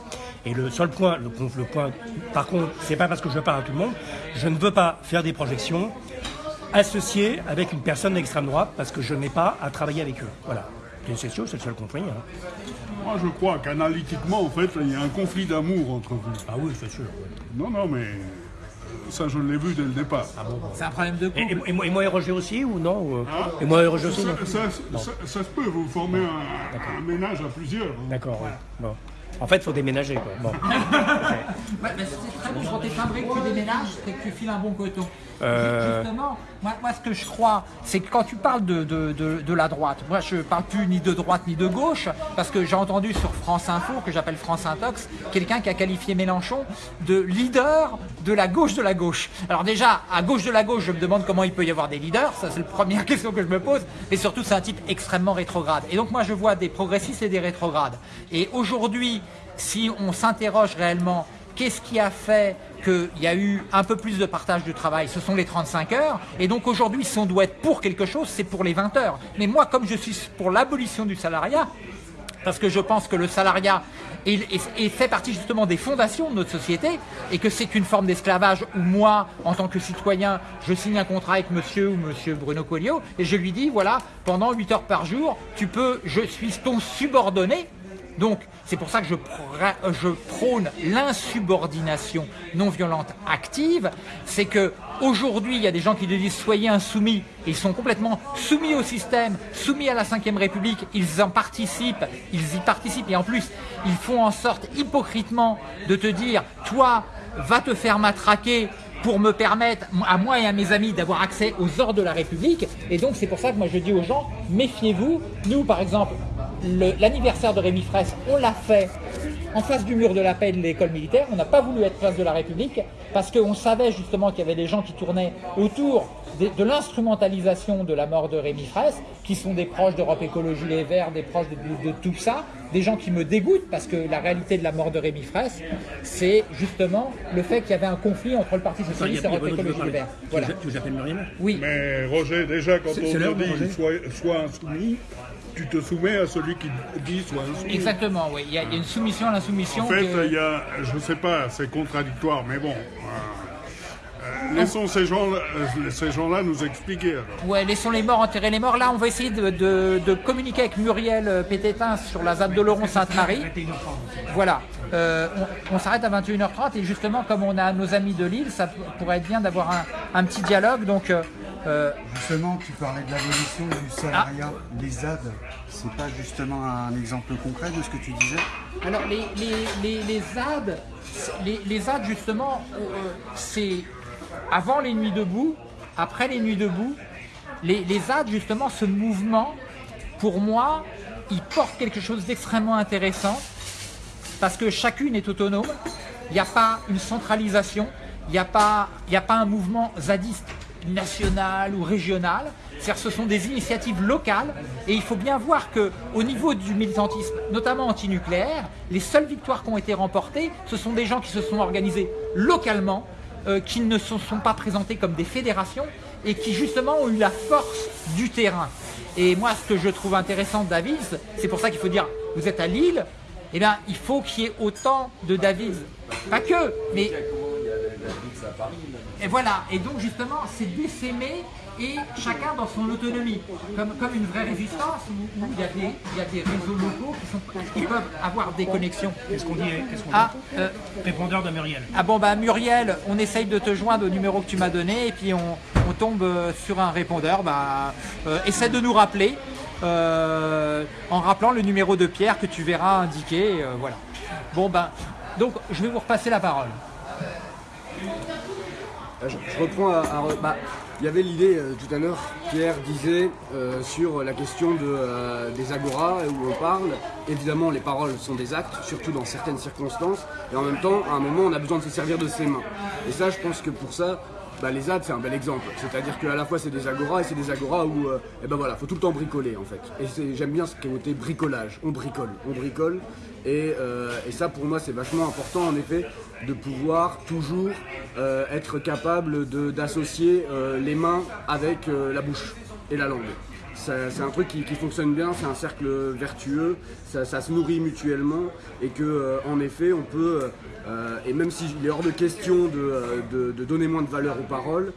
Et le seul point, le, le point, par contre, c'est pas parce que je parle à tout le monde, je ne veux pas faire des projections associées avec une personne d'extrême droite, parce que je n'ai pas à travailler avec eux. Voilà. C'est sûr, c'est le seul conflit. hein. Moi, je crois qu'analytiquement, en fait, il y a un conflit d'amour entre vous. Ah oui, c'est sûr. Non, non, mais ça, je l'ai vu dès le départ. C'est un problème de Et, couple. et- et moi, et moi et Roger aussi, ou non euh, Et moi et Roger aussi, non Ça, ça- ça- ça se peut, vous formez un, un ménage à plusieurs. hein. D'accord, oui. Bon. En fait, il faut déménager. Bon. <laughs> Mais c'est très bon quand t'es timbré que tu déménages, c'est que tu files un bon coton. Euh. Justement, moi, moi, ce que je crois, c'est que quand tu parles de, de, de, de la droite, moi je parle plus ni de droite ni de gauche, parce que j'ai entendu sur France Info, que j'appelle France Intox, quelqu'un qui a qualifié Mélenchon de leader de la gauche de la gauche. Alors déjà, à gauche de la gauche, je me demande comment il peut y avoir des leaders, ça c'est la première <laughs> question que je me pose, et surtout c'est un type extrêmement rétrograde. Et donc moi je vois des progressistes et des rétrogrades. Et aujourd'hui, si on s'interroge réellement Qu'est-ce qui a fait qu'il y a eu un peu plus de partage du travail? Ce sont les 35 heures. Et donc aujourd'hui, si on doit être pour quelque chose, c'est pour les 20 heures. Mais moi, comme je suis pour l'abolition du salariat, parce que je pense que le salariat fait partie justement des fondations de notre société et que c'est une forme d'esclavage où moi, en tant que citoyen, je signe un contrat avec monsieur ou monsieur Bruno Coelho et je lui dis, voilà, pendant 8 heures par jour, tu peux, je suis ton subordonné, donc, c'est pour ça que je, prône l'insubordination non violente active. C'est que aujourd'hui, il y a des gens qui disent soyez insoumis. Ils sont complètement soumis au système, soumis à la Ve République. Ils en participent, ils y participent. Et en plus, ils font en sorte hypocritement de te dire toi, va te faire matraquer pour me permettre, à moi et à mes amis, d'avoir accès aux ordres de la République. Et donc, c'est pour ça que moi, je dis aux gens, méfiez-vous. Nous, par exemple, le- l'anniversaire de Rémi Fraisse, on l'a fait en face du mur de la paix de l'école militaire. On n'a pas voulu être place de la République parce qu'on savait justement qu'il y avait des gens qui tournaient autour de, de l'instrumentalisation de la mort de Rémi Fraisse, qui sont des proches d'Europe Écologie Les Verts, des proches de, de- de tout ça, des gens qui me dégoûtent parce que la réalité de la mort de Rémi Fraisse, c'est justement le fait qu'il y avait un conflit entre le Parti Socialiste et Europe Écologie Les Verts. Voilà. Tu appelles Muriel Oui. Mais Roger, déjà, quand on dit sois, sois insoumis, tu te soumets à celui qui dit sois insoumis. Exactement, oui. Il y, a, il y a une soumission à l'insoumission. En fait, que- il y a, je ne sais pas, c'est contradictoire, mais bon. euh, euh, laissons ces gens-là ces gens-là nous expliquer. alors. Ouais, laissons les morts enterrer les morts. Là, on va essayer de, de- de communiquer avec Muriel euh, Pététin sur la ZAD de Laurent Sainte-Marie. Voilà. Euh, on on s'arrête à 21h30 et justement, comme on a nos amis de Lille, ça pourrait être bien d'avoir un, un petit dialogue. Donc, euh, euh, Justement, tu parlais de l'abolition du salariat. Les ZAD, c'est pas justement un exemple concret de ce que tu disais? Alors les, les, les, les ZAD, les, les ZAD justement, euh, c'est avant les nuits debout, après les nuits debout, les, les ZAD justement, ce mouvement, pour moi, il porte quelque chose d'extrêmement intéressant parce que chacune est autonome, il n'y a pas une centralisation, il n'y a, pas- il n'y a pas un mouvement zadiste national ou régional, c'est-à-dire ce sont des initiatives locales et il faut bien voir que au niveau du militantisme, notamment antinucléaire, les seules victoires qui ont été remportées, ce sont des gens qui se sont organisés localement, euh, qui ne se sont pas présentés comme des fédérations et qui justement ont eu la force du terrain. Et moi, ce que je trouve intéressant de David, c'est pour ça qu'il faut dire, vous êtes à Lille, eh bien, il faut qu'il y ait autant de David. Pas que, mais et voilà, et donc justement, c'est d'essaimer et chacun dans son autonomie, comme, comme une vraie résistance où, où il, y a des, il y a des réseaux locaux qui, sont, qui peuvent avoir des connexions. Qu'est-ce qu'on dit Ah, euh, Répondeur de Muriel. ah bon, bah Muriel, on essaye de te joindre au numéro que tu m'as donné et puis on, on tombe euh, sur un répondeur. Bah, euh, essaie de nous rappeler euh, en rappelant le numéro de Pierre que tu verras indiqué. euh, voilà. Bon, ben, donc je vais vous repasser la parole. Euh, Je, reprends à, bah, il y avait l'idée euh, tout à l'heure, Pierre disait euh, sur la question euh, des agoras où on parle. Évidemment, les paroles sont des actes, surtout dans certaines circonstances. Et en même temps, à un moment, on a besoin de se servir de ses mains. Et ça, je pense que pour ça, bah, les ZAD c'est un bel exemple. C'est-à-dire qu'à la fois c'est des agoras et c'est des agoras où eh ben voilà, faut tout le temps bricoler en fait. Et j'aime bien ce côté bricolage. On bricole, on bricole. Et ça pour moi c'est vachement important en effet de pouvoir toujours euh, être capable d'associer euh, les mains avec euh, la bouche et la langue. C'est un truc qui, qui fonctionne bien, c'est un cercle vertueux, ça, ça se nourrit mutuellement et que en effet on peut, et même s'il est hors de question de, de- donner moins de valeur aux paroles,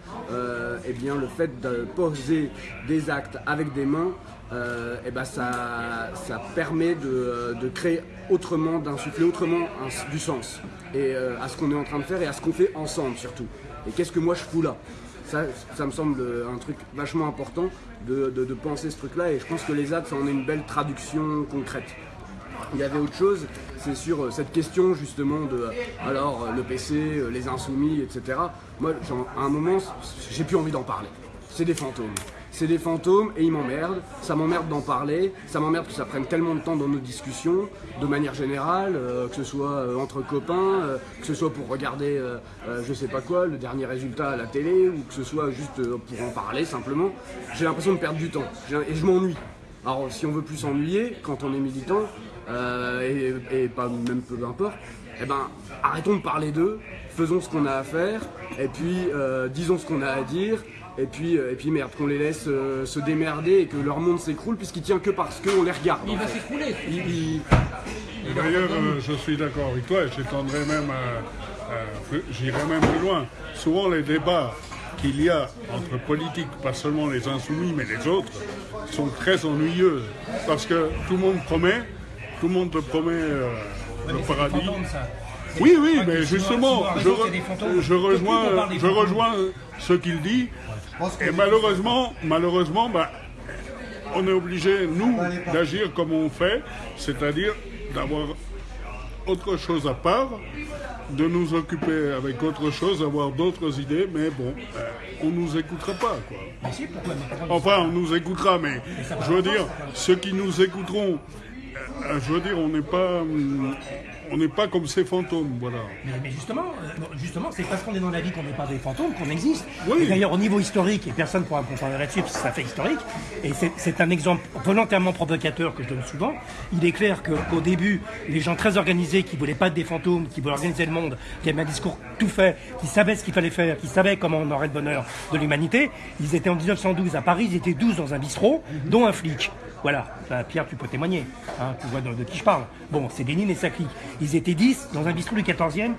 eh bien le fait de poser des actes avec des mains, eh ben ça, ça permet de, de créer autrement, d'insuffler autrement du sens et euh, à ce qu'on est en train de faire et à ce qu'on fait ensemble surtout. Et qu'est-ce que moi je fous là? Ça, ça me semble un truc vachement important de, de- penser ce truc-là et je pense que les ZAD, ça en est une belle traduction concrète. Il y avait autre chose, c'est sur euh, cette question justement de euh, alors euh, le PC, euh, les insoumis, etc. Moi, à un moment, j'ai plus envie d'en parler. C'est des fantômes. C'est des fantômes et ils m'emmerdent. Ça m'emmerde d'en parler. Ça m'emmerde que ça prenne tellement de temps dans nos discussions, de manière générale, euh, que ce soit euh, entre copains, euh, que ce soit pour regarder, je sais pas quoi, le dernier résultat à la télé, ou que ce soit juste pour en parler simplement. J'ai l'impression de perdre du temps et je m'ennuie. Alors si on veut plus s'ennuyer quand on est militant, et, et pas même peu importe, eh ben arrêtons de parler d'eux, faisons ce qu'on a à faire, et puis disons ce qu'on a à dire, et puis, euh, et puis merde, qu'on les laisse euh, se démerder et que leur monde s'écroule puisqu'il tient que parce qu'on les regarde. Il va s'écrouler. Il- il- Et D'ailleurs, euh, je suis d'accord avec toi et j'étendrai même, j'irai même plus loin. Souvent, les débats qu'il y a entre politiques, pas seulement les insoumis, mais les autres, sont très ennuyeux. Parce que tout le monde promet, tout le monde te promet euh, le paradis. Oui, oui, mais justement, je, re- je rejoins, je rejoins ce qu'il dit. Et malheureusement, malheureusement, bah, on est obligé, nous, d'agir comme on fait, c'est-à-dire d'avoir autre chose à part, de nous occuper avec autre chose, d'avoir d'autres idées, mais bon, euh, on nous écoutera pas, quoi. Mais si, pourquoi mais pourquoi- Enfin, on nous écoutera, mais je veux dire, ceux qui nous écouteront, euh, je veux dire, on n'est pas, hum, on n'est pas comme ces fantômes, voilà. Mais, mais justement, euh, justement, c'est parce qu'on est dans la vie qu'on n'est pas des fantômes qu'on existe. Oui. Et d'ailleurs, au niveau historique, et personne ne pourra me confirmer là-dessus, parce que ça fait historique, et c'est- un exemple volontairement provocateur que je donne souvent. Il est clair qu'au début, les gens très organisés, qui voulaient pas être des fantômes, qui voulaient organiser le monde, qui avaient un discours tout fait, qui savaient ce qu'il fallait faire, qui savaient comment on aurait le bonheur de l'humanité, ils étaient en 1912 à Paris, ils étaient 12 dans un bistrot, dont un flic. Voilà, Pierre, tu peux témoigner, hein, tu vois de, qui je parle. Bon, c'est Lénine et sa clique. Ils étaient 10 dans un bistrot du 14e,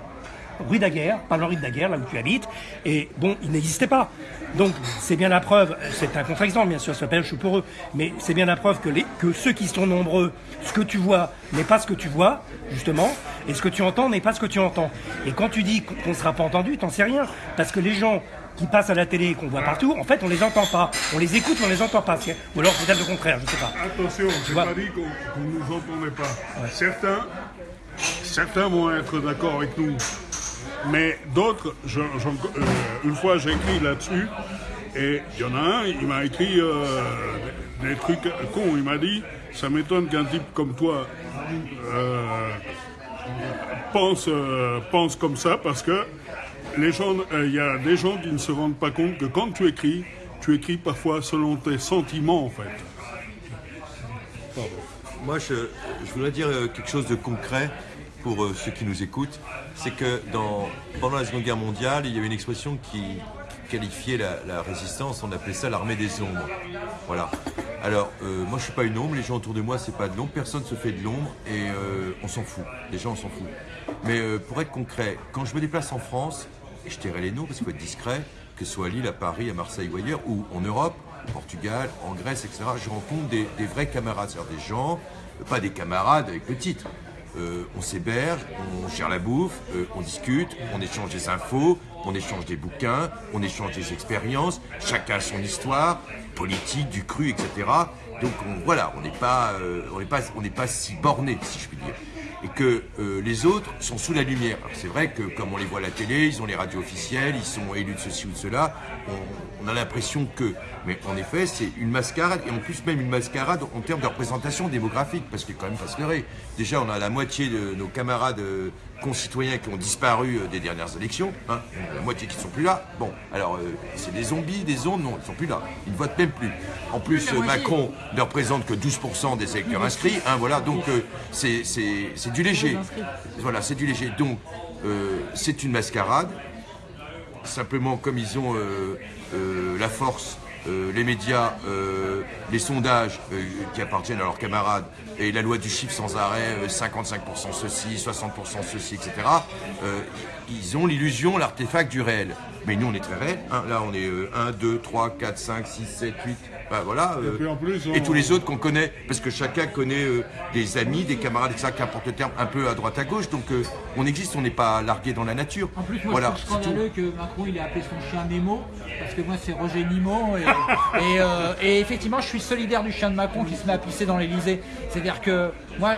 rue Daguerre, pas rue de Daguerre, là où tu habites, et bon, il n'existait pas. Donc, c'est bien la preuve, c'est un contre-exemple, bien sûr, ça s'appelle je suis pour eux, mais c'est bien la preuve que, les, que ceux qui sont nombreux, ce que tu vois n'est pas ce que tu vois, justement, et ce que tu entends n'est pas ce que tu entends. Et quand tu dis qu'on ne sera pas entendu, t'en sais rien, parce que les gens qui passent à la télé et qu'on voit partout, en fait, on les entend pas. On les écoute, mais on les entend pas. Ou alors peut-être le contraire, je sais pas. Attention, je pas dit qu'on qu'on ne nous entendait pas. Certains, certains vont être d'accord avec nous, mais d'autres, euh, une fois j'ai écrit là-dessus, et il y en a un, il m'a écrit euh, des trucs cons. Il m'a dit, ça m'étonne qu'un type comme toi euh, pense, pense comme ça, parce que les gens, il y a des gens qui ne se rendent pas compte que quand tu écris, tu écris parfois selon tes sentiments en fait. Moi, je, je voudrais dire quelque chose de concret pour euh, ceux qui nous écoutent. C'est que pendant la Seconde Guerre mondiale, il y avait une expression qui qualifiait la, résistance, on appelait ça l'armée des ombres. Voilà. Alors, euh, moi, je suis pas une ombre, les gens autour de moi, c'est pas de l'ombre, personne se fait de l'ombre et euh, on s'en fout. Les gens, on s'en fout. Mais pour être concret, quand je me déplace en France, et je tairai les noms parce qu'il faut être discret, que ce soit à Lille, à Paris, à Marseille ou ailleurs, ou en Europe, au Portugal, en Grèce, etc., je rencontre des, vrais camarades, c'est-à-dire des gens, pas des camarades avec le titre. Euh, on s'héberge, on gère la bouffe, euh, on discute, on échange des infos, on échange des bouquins, on échange des expériences, chacun son histoire, politique, du cru, etc. Donc on- voilà, euh, on n'est pas si borné, si je puis dire. Et que euh, les autres sont sous la lumière. C'est vrai que comme on les voit à la télé, ils ont les radios officielles, ils sont élus de ceci ou de cela, on, a l'impression que. Mais en effet, c'est une mascarade, et en plus même une mascarade en termes de représentation démographique, parce qu'il quand même pas se leurrer. Déjà, on a la moitié de nos camarades euh, concitoyens qui ont disparu euh, des dernières élections, hein, la moitié qui ne sont plus là. Bon, alors euh, c'est des zombies, des ondes, non, ils ne sont plus là. Ils ne votent même plus. En plus, euh, Macron ne représente que 12% des électeurs inscrits. hein, voilà, donc euh, c'est du léger. Voilà, c'est du léger. Donc, c'est une mascarade. Simplement, comme ils ont la force, les médias, euh, les sondages euh, qui appartiennent à leurs camarades et la loi du chiffre sans arrêt, euh, 55% ceci, 60% ceci, etc., euh, ils ont l'illusion, l'artefact du réel. Mais nous, on est très réel. hein. Là, on est euh, 1, 2, 3, 4, 5, 6, 7, 8. Ben, voilà. euh, puis en plus, on- et tous les autres qu'on connaît, parce que chacun connaît euh, des amis, des camarades, etc., qu'importe le terme, un peu à droite à gauche. Donc euh, on existe, on n'est pas largué dans la nature. En plus, moi, voilà, je trouve scandaleux que Macron il ait appelé son chien Nemo, parce que moi, c'est Roger Nimo. Et, et, euh, et effectivement, je suis solidaire du chien de Macron qui se met à pisser dans l'Elysée. C'est-à-dire que moi,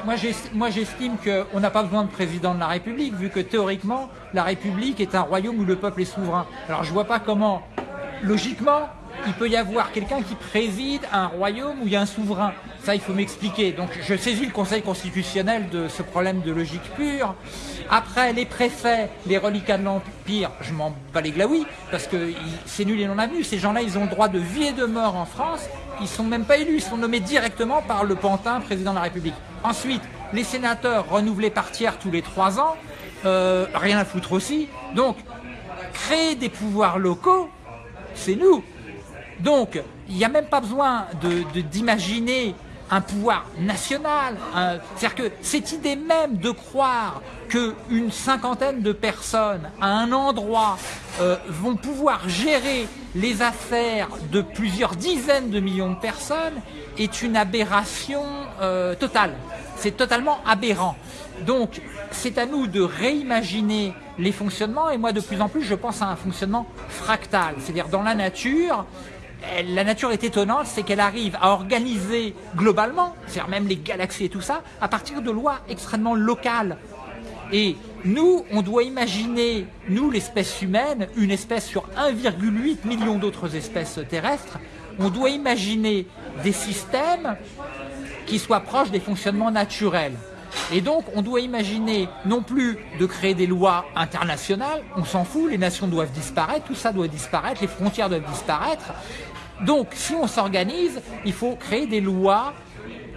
moi, j'estime qu'on n'a pas besoin de président de la République, vu que théoriquement, la République est un royaume où le peuple est souverain. Alors, je vois pas comment, logiquement, il peut y avoir quelqu'un qui préside un royaume où il y a un souverain. Ça, il faut m'expliquer. Donc, je saisis le Conseil constitutionnel de ce problème de logique pure. Après, les préfets, les reliquats de l'Empire, je m'en bats les glaouis, parce que c'est nul et non avenu. Ces gens-là, ils ont le droit de vie et de mort en France. Ils sont même pas élus, ils sont nommés directement par le pantin président de la République. Ensuite, les sénateurs renouvelés par tiers tous les trois ans, euh, rien à foutre aussi. Donc, créer des pouvoirs locaux, c'est nous. Donc, il n'y a même pas besoin de- de- d'imaginer un pouvoir national. un- C'est-à-dire que cette idée même de croire qu'une cinquantaine de personnes à un endroit euh, vont pouvoir gérer les affaires de plusieurs dizaines de millions de personnes est une aberration euh, totale. C'est totalement aberrant. Donc, c'est à nous de réimaginer les fonctionnements et moi, de plus en plus, je pense à un fonctionnement fractal. C'est-à-dire, dans la nature, la nature est étonnante, c'est qu'elle arrive à organiser globalement, c'est-à-dire même les galaxies et tout ça, à partir de lois extrêmement locales. Et nous, on doit imaginer, nous, l'espèce humaine, une espèce sur 1,8 million d'autres espèces terrestres, on doit imaginer des systèmes qui soient proches des fonctionnements naturels. Et donc, on doit imaginer non plus de créer des lois internationales, on s'en fout, les nations doivent disparaître, tout ça doit disparaître, les frontières doivent disparaître. Donc, si on s'organise, il faut créer des lois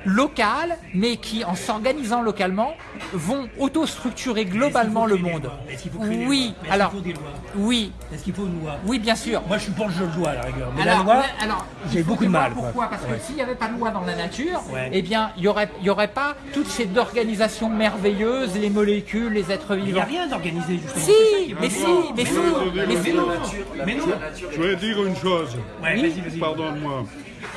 locales, mais qui, en s'organisant localement, vont autostructurer globalement le monde. Est-ce qu'il faut créer des Oui, lois? Alors, qu'il faut des lois? oui, Est-ce qu'il faut une loi? Oui, bien sûr. Moi, je suis pour le jeu de loi, à la rigueur. Mais Alors, la loi, alors, j'ai beaucoup de mal. quoi. Pourquoi Parce que s'il n'y avait pas de loi dans la nature, Ouais. eh bien, il n'y aurait, il y aurait pas toutes ces organisations merveilleuses, les molécules, les êtres Il n'y vivants. a rien d'organisé, justement. Si, ça mais si, mais si, Mais si. Mais non Je vais dire une chose. Pardonne-moi.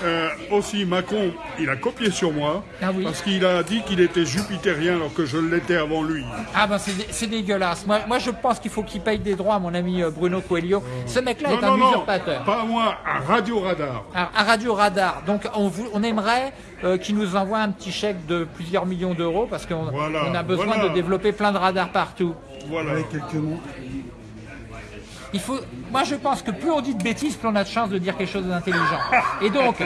Euh, aussi, Macron, il a copié sur moi Ah oui. parce qu'il a dit qu'il était jupitérien alors que je l'étais avant lui. Ah ben c'est dé- c'est dégueulasse. Moi, moi je pense qu'il faut qu'il paye des droits mon ami euh, Bruno Coelho. Ce mec-là Non, est un non, usurpateur. pas moi, à Radio Radar. À, à Radio Radar. Donc on, on aimerait euh, qu'il nous envoie un petit chèque de plusieurs millions d'euros parce qu'on Voilà, on a besoin voilà. de développer plein de radars partout. Voilà. Avec quelques mots? Il faut, moi je pense que plus on dit de bêtises, plus on a de chances de dire quelque chose d'intelligent. Et donc,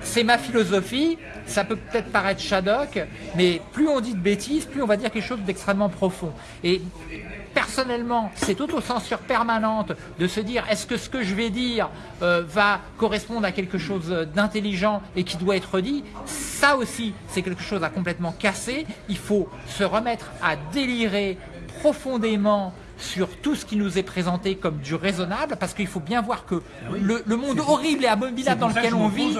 c'est ma philosophie, ça peut peut-être paraître Shadok, mais plus on dit de bêtises, plus on va dire quelque chose d'extrêmement profond. Et personnellement, cette autocensure permanente de se dire est-ce que ce que je vais dire euh, va correspondre à quelque chose d'intelligent et qui doit être dit, ça aussi c'est quelque chose à complètement casser. Il faut se remettre à délirer profondément sur tout ce qui nous est présenté comme du raisonnable, parce qu'il faut bien voir que le, le monde horrible et abominable dans lequel on vit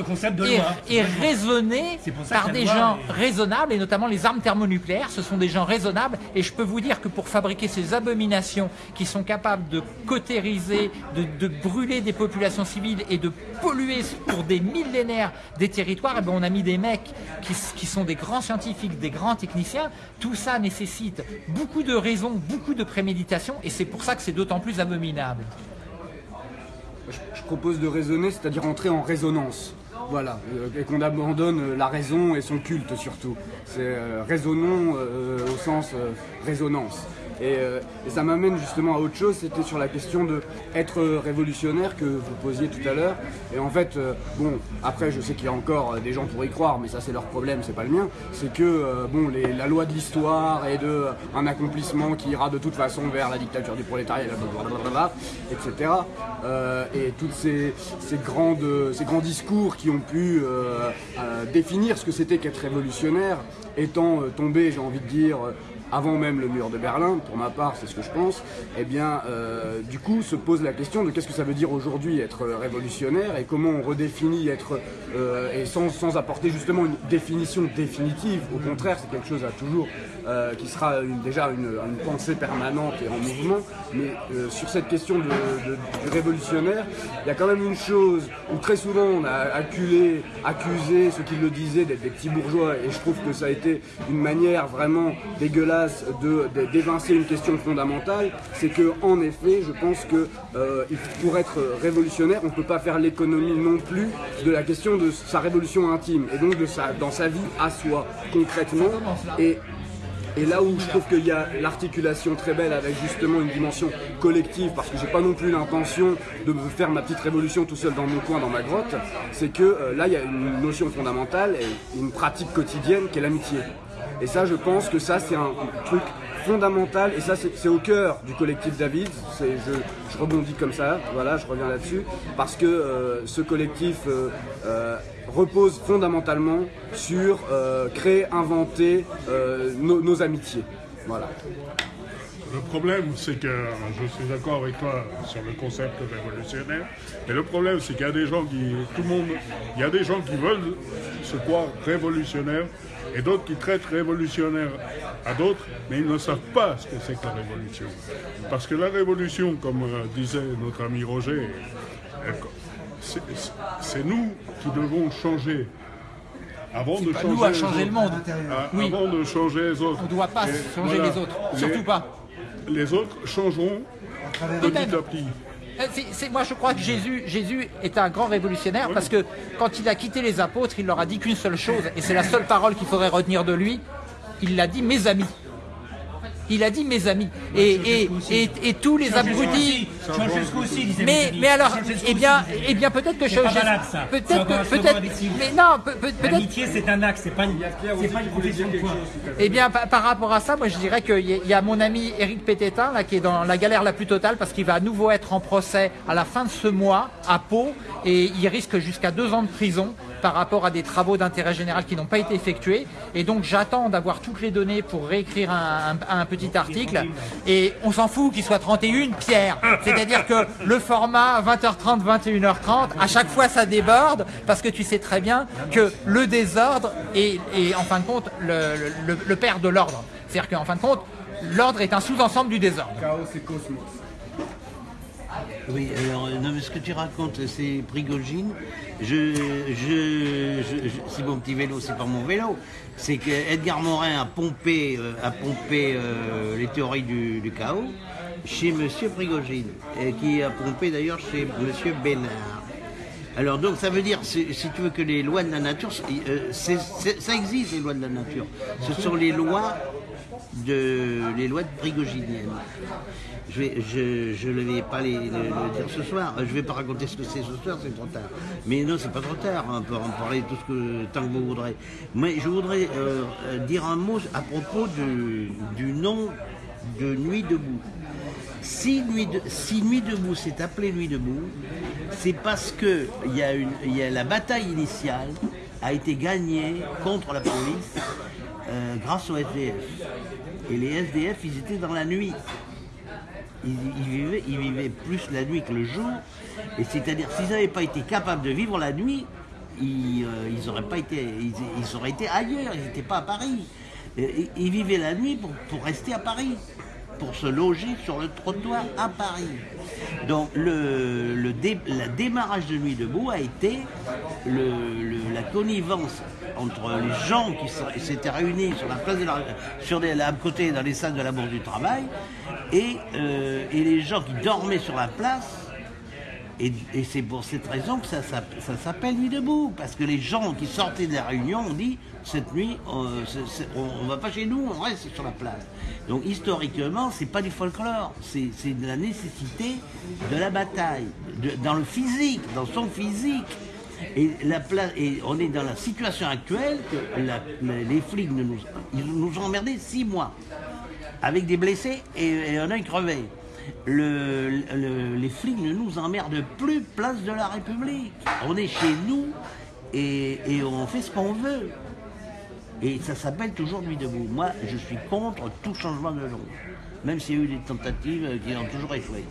est, raisonné par des loi gens raisonnables, et notamment les armes thermonucléaires, ce sont des gens raisonnables, et je peux vous dire que pour fabriquer ces abominations qui sont capables de cautériser, de, de brûler des populations civiles et de polluer pour des millénaires des territoires, eh ben on a mis des mecs qui, qui sont des grands scientifiques, des grands techniciens. Tout ça nécessite beaucoup de raison, beaucoup de préméditation, et c'est pour ça que c'est d'autant plus abominable. Je, propose de raisonner, c'est-à-dire entrer en résonance. Voilà, euh, et qu'on abandonne euh, la raison et son culte surtout. C'est euh, raisonnons au sens résonance. Et, euh, et ça m'amène justement à autre chose, c'était sur la question de être révolutionnaire que vous posiez tout à l'heure. Et en fait, euh, bon, après je sais qu'il y a encore euh, des gens pour y croire, mais ça c'est leur problème, c'est pas le mien. C'est que bon, la loi de l'histoire et de un accomplissement qui ira de toute façon vers la dictature du prolétariat, etc. Et tous ces, grandes, ces grands discours qui ont pu définir ce que c'était qu'être révolutionnaire, étant tombés, j'ai envie de dire, avant même le mur de Berlin, pour ma part, c'est ce que je pense, eh bien, euh, du coup, se pose la question de qu'est-ce que ça veut dire aujourd'hui être euh, révolutionnaire et comment on redéfinit être, euh, et sans, sans apporter justement une définition définitive, au contraire, c'est quelque chose à toujours, qui sera déjà une, une pensée permanente et en mouvement, mais sur cette question de- du révolutionnaire, il y a quand même une chose où très souvent on a acculé, accusé ceux qui le disaient d'être des petits bourgeois, et je trouve que ça a été une manière vraiment dégueulasse d'évincer une question fondamentale, c'est que en effet, je pense que euh, pour être révolutionnaire, on ne peut pas faire l'économie non plus de la question de sa révolution intime, et donc de sa, dans sa vie à soi, concrètement. Et là où je trouve qu'il y a l'articulation très belle avec justement une dimension collective, parce que j'ai pas non plus l'intention de faire ma petite révolution tout seul dans mon coin, dans ma grotte, c'est que euh, là il y a une notion fondamentale et une pratique quotidienne qui est l'amitié. Et ça, je pense que ça c'est un truc fondamental et ça c'est au cœur du collectif David. Je, je rebondis comme ça, voilà, je reviens là-dessus, parce que euh, ce collectif euh, euh, repose fondamentalement sur créer, inventer nos amitiés. Voilà. Le problème, c'est que je suis d'accord avec toi sur le concept révolutionnaire, mais le problème, c'est qu'il y a des gens qui, tout le monde, il y a des gens qui veulent se croire révolutionnaires et d'autres qui traitent révolutionnaire à d'autres, mais ils ne savent pas ce que c'est que la révolution. Parce que la révolution, comme euh, disait notre ami Roger, euh, c'est- nous qui devons changer. Avant de pas changer nous à changer le monde. À- Oui. Avant de changer les autres. On ne doit pas Et changer voilà. les autres, Les- surtout pas. Les autres changeront petit à petit. Euh, c'est- moi, je crois que Jésus, Jésus est un grand révolutionnaire parce que quand il a quitté les apôtres, il leur a dit qu'une seule chose, et c'est la seule parole qu'il faudrait retenir de lui. Il l'a dit, mes amis. Il a dit mes amis. Et, et, et, et tous les abrutis. Ceausescu aussi disait Mais, mes amis. mais alors, eh bien, eh bien peut-être que C'est pas Ceausescu- malade, ça. C'est Peut-être que, peut-être, mais non, peut- peut- peut-être, L'amitié, c'est un axe, c'est pas une, c'est pas une profession de foi. eh bien, par, rapport à ça, moi je dirais qu'il y, a- il y a mon ami Éric Pététin là, qui est dans la galère la plus totale parce qu'il va à nouveau être en procès à la fin de ce mois à Pau et il risque jusqu'à deux ans de prison par rapport à des travaux d'intérêt général qui n'ont pas été effectués. Et donc j'attends d'avoir toutes les données pour réécrire un, un- un petit article. Et on s'en fout qu'il soit 31, Pierre. C'est-à-dire que le format 20h30, 21h30, à chaque fois ça déborde parce que tu sais très bien que le désordre est, est, en fin de compte le, le- le père de l'ordre. C'est-à-dire qu'en fin de compte, l'ordre est un sous-ensemble du désordre. Chaos et cosmos. Oui, alors, non, mais ce que tu racontes, c'est Prigogine. Je, je, je- je- si mon petit vélo, c'est pas mon vélo. C'est que Edgar Morin a pompé, euh, a pompé euh, les théories du, du chaos chez Monsieur Prigogine, et qui a pompé d'ailleurs chez Monsieur Bénard. Alors donc ça veut dire, si, tu veux que les lois de la nature, c'est- euh, c'est- c'est- ça existe les lois de la nature. Ce sont les lois de les lois de Prigoginiennes. Je ne vais pas le, dire ce soir. Je vais pas raconter ce que c'est ce soir, c'est trop tard. Mais non, c'est pas trop tard. On peut en parler tout ce que tant que vous voudrez. Mais je voudrais euh, dire un mot à propos du, nom de Nuit debout. Si Nuit, de- si Nuit debout s'est appelé Nuit debout, c'est parce que la bataille initiale a été gagnée contre la police euh, grâce aux SDF. Et les SDF, ils étaient dans la nuit. Ils, vivaient, plus la nuit que le jour. Et c'est-à-dire, s'ils n'avaient pas été capables de vivre la nuit, ils, euh, auraient pas été, ils, auraient été ailleurs. Ils n'étaient pas à Paris. Et- Ils, vivaient la nuit pour rester à Paris, pour se loger sur le trottoir à Paris. Donc le, le dé- démarrage de Nuit debout a été la connivence entre les gens qui s'étaient réunis sur la place sur les, à côté dans les salles de la Bourse du Travail et, euh, et les gens qui dormaient sur la place Et, c'est pour cette raison que ça, s'appelle Nuit debout. Parce que les gens qui sortaient de la réunion ont dit cette nuit, euh, on ne va pas chez nous, on reste sur la place. Donc historiquement, c'est pas du folklore, c'est de la nécessité de la bataille, dans le physique, dans son physique. Et, la pla- et on est dans la situation actuelle que les flics nous ont emmerdés six mois avec des blessés et, et un œil crevé. Le- le- les flics ne nous emmerdent plus place de la République. On est chez nous et, on fait ce qu'on veut. Et ça s'appelle toujours Nuit debout. Moi, je suis contre tout changement de nom. Même s'il y a eu des tentatives qui ont toujours échoué.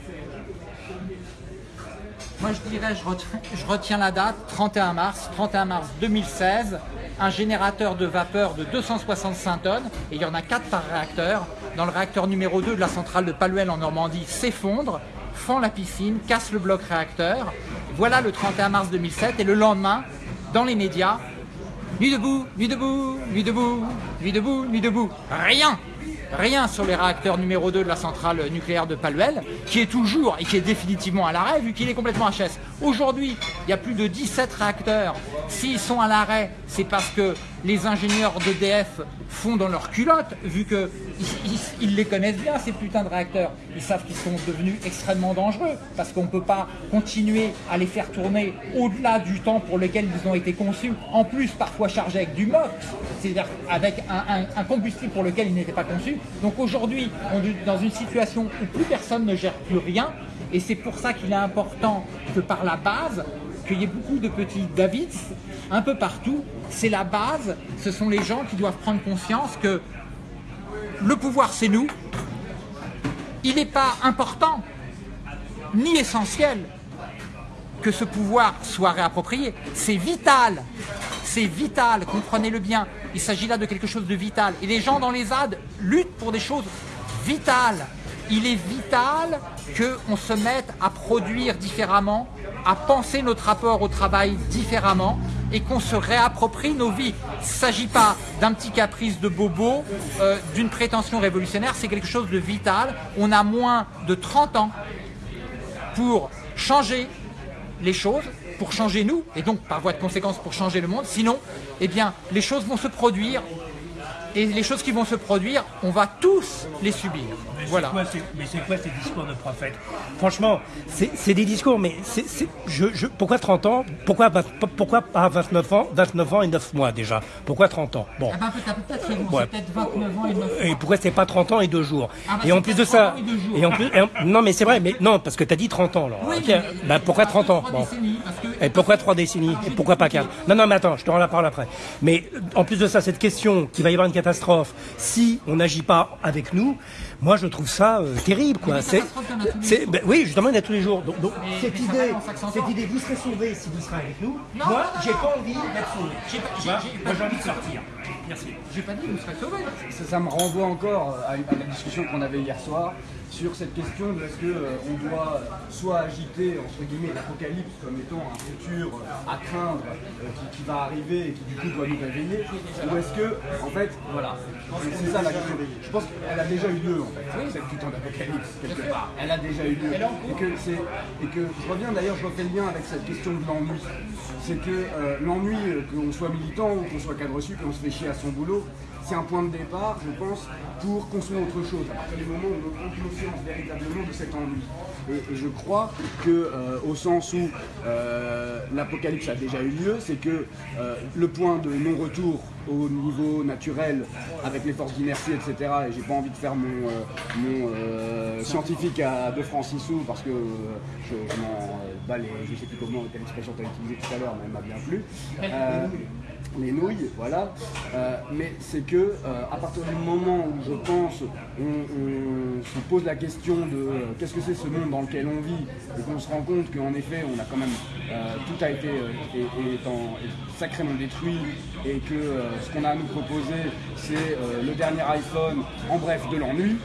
Moi, je dirais, je retiens, la date, 31 mars, 31 mars 2016. Un générateur de vapeur de 265 tonnes, et il y en a 4 par réacteur, dans le réacteur numéro 2 de la centrale de Paluel en Normandie, s'effondre, fend la piscine, casse le bloc réacteur. Voilà le 31 mars 2007, et le lendemain, dans les médias, Nuit debout, nuit debout, nuit debout, nuit debout, nuit debout. Rien Rien sur les réacteurs numéro 2 de la centrale nucléaire de Paluel, qui est toujours et qui est définitivement à l'arrêt, vu qu'il est complètement HS. Aujourd'hui, il y a plus de 17 réacteurs. S'ils sont à l'arrêt, c'est parce que les ingénieurs d'EDF font dans leur culotte, vu qu'ils ils, les connaissent bien, ces putains de réacteurs. Ils savent qu'ils sont devenus extrêmement dangereux, parce qu'on ne peut pas continuer à les faire tourner au-delà du temps pour lequel ils ont été conçus, en plus parfois chargés avec du MOX, c'est-à-dire avec un combustible pour lequel ils n'étaient pas conçus. Donc aujourd'hui, on est dans une situation où plus personne ne gère plus rien, et c'est pour ça qu'il est important que par la base, qu'il y ait beaucoup de petits Davids un peu partout. C'est la base, ce sont les gens qui doivent prendre conscience que le pouvoir c'est nous, il n'est pas important ni essentiel que ce pouvoir soit réapproprié. C'est vital. C'est vital, comprenez-le bien. Il s'agit là de quelque chose de vital. Et les gens dans les ZAD luttent pour des choses vitales. Il est vital qu'on se mette à produire différemment, à penser notre rapport au travail différemment et qu'on se réapproprie nos vies. Il ne s'agit pas d'un petit caprice de bobo, euh, d'une prétention révolutionnaire, c'est quelque chose de vital. On a moins de 30 ans pour changer les choses, pour changer nous, et donc par voie de conséquence pour changer le monde. Sinon, eh bien, les choses vont se produire, et les choses qui vont se produire, on va tous les subir. Mais Voilà. c'est quoi, ces- mais c'est quoi ces discours de prophètes Franchement, c'est des discours, mais c'est je, je- pourquoi 30 ans pourquoi, pas 29 ans 29 ans et 9 mois déjà Pourquoi 30 ans Bon. Ah ben, t'as peut-être raison, Ouais. c'est peut-être 29 ans et 9 Et pourquoi c'est pas 30 ans et 2 jours Ah bah, Et c'est en plus pas de 30 ça, ans et deux jours. et en plus, et en- non mais c'est vrai, mais non parce que t'as dit 30 ans, alors. Oui, mais- bah, pourquoi 30 ans Bon. que- Et pourquoi trois décennies Et pourquoi pas quatre Non, non, mais attends, je te rends la parole après. Mais en plus de ça, cette question qu'il va y avoir une catastrophe si on n'agit pas avec nous, moi je trouve ça euh, terrible, quoi. C'est, c'est- ben oui, justement, il y en a tous les jours. Donc, donc, Mais- cette mais idée, cette idée, vous serez sauvés si vous serez avec nous. Non, moi, j'ai non. pas envie d'être sauvé. J'ai pas- j'ai- vois j'ai pas Moi, j'ai envie de sortir. Merci. J'ai pas dit que vous serez sauvés. ça, ça me renvoie encore à, à la discussion qu'on avait hier soir sur cette question de est-ce qu'on doit soit agiter entre guillemets l'apocalypse comme étant un futur euh, à craindre euh, qui, qui va arriver et qui du coup doit nous réveiller ou est-ce que en fait voilà c'est ça la question. Je pense qu'elle a déjà eu lieu en fait cette putain d'apocalypse quelque part. Elle a déjà eu lieu. Et que c'est et que je reviens d'ailleurs je refais le lien avec cette question de l'ennui. C'est que euh, l'ennui euh, qu'on soit militant ou qu'on soit cadre reçu qu'on se fait chier à son boulot c'est un point de départ, je pense, pour construire autre chose, à partir du moment où on prend conscience véritablement de cet ennui. Et, je crois que, euh, au sens où euh, l'apocalypse a déjà eu lieu, c'est que euh, le point de non-retour au niveau naturel, avec les forces d'inertie, etc., et j'ai pas envie de faire mon, euh, scientifique à De Francisou, parce que je, je m'en bats les, je sais plus comment, quelle expression tu as utilisée tout à l'heure, mais elle m'a bien plu. Les nouilles, voilà. Euh, mais c'est que euh, à partir du moment où je pense, on, se pose la question de euh, qu'est-ce que c'est ce monde dans lequel on vit, et qu'on se rend compte qu'en effet, on a quand même tout a été sacrément détruit, et que ce qu'on a à nous proposer, c'est le dernier iPhone, en bref, de l'ennui.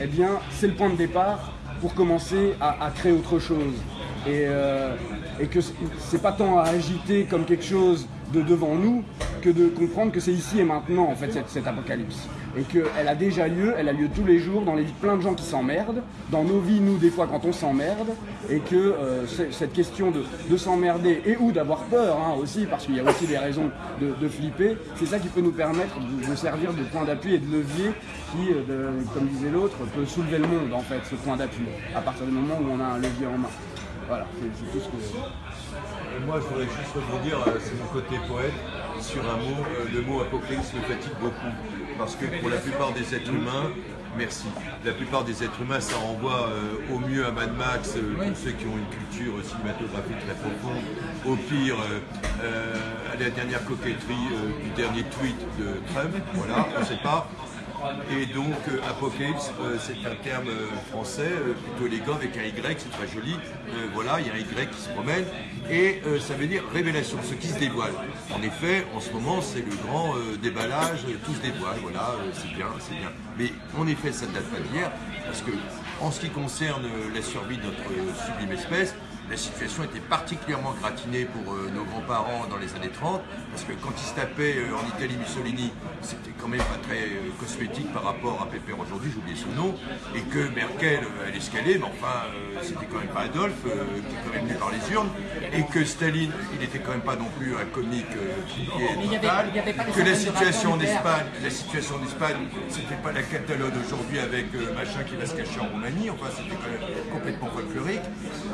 Eh bien, c'est le point de départ pour commencer à créer autre chose. Et, euh, et que c'est- pas tant à agiter comme quelque chose de devant nous que de comprendre que c'est ici et maintenant en fait cette, cet apocalypse. et qu'elle a déjà lieu, elle a lieu tous les jours dans les vies de plein de gens qui s'emmerdent, dans nos vies, nous, des fois, quand on s'emmerde, et que euh, cette question de, de s'emmerder et ou d'avoir peur hein, aussi, parce qu'il y a aussi des raisons de, de flipper, c'est ça qui peut nous permettre de, de servir de point d'appui et de levier qui, euh, de- comme disait l'autre, peut soulever le monde, en fait, ce point d'appui, à partir du moment où on a un levier en main. Voilà, c'est tout ce que... Et moi, je voudrais juste rebondir, euh, c'est mon côté poète, sur un mot, euh, le mot apocalypse me fatigue beaucoup. Parce que pour la plupart des êtres humains, merci, la plupart des êtres humains, ça renvoie euh, au mieux à Mad Max, euh, tous ceux qui ont une culture cinématographique très profonde, au pire euh, euh, à la dernière coquetterie euh, du dernier tweet de Trump, voilà, on ne sait pas. Et donc, euh, Apocalypse, euh, c'est un terme euh, français, plutôt élégant, avec un Y, c'est très joli. Voilà, il y a un Y qui se promène. Et ça veut dire révélation, ce qui se dévoile. En effet, en ce moment, c'est le grand déballage, tout se dévoile, voilà, c'est bien, c'est bien. Mais en effet, ça ne date pas d'hier, parce que en ce qui concerne la survie de notre sublime espèce, la situation était particulièrement gratinée pour euh, nos grands-parents dans les années 30, parce que quand ils se tapaient euh, en Italie Mussolini, c'était quand même pas très euh, cosmétique par rapport à Pépère aujourd'hui, j'ai oublié son nom, et que Merkel, elle escalait, mais enfin, c'était quand même pas Adolphe, qui est quand même venu par les urnes, et que Staline, il était quand même pas non plus un comique y avait- total, y avait pas les que la situation en Espagne, la situation en Espagne, c'était pas la Catalogne aujourd'hui avec machin qui va se cacher en Roumanie, enfin c'était quand même complètement folklorique,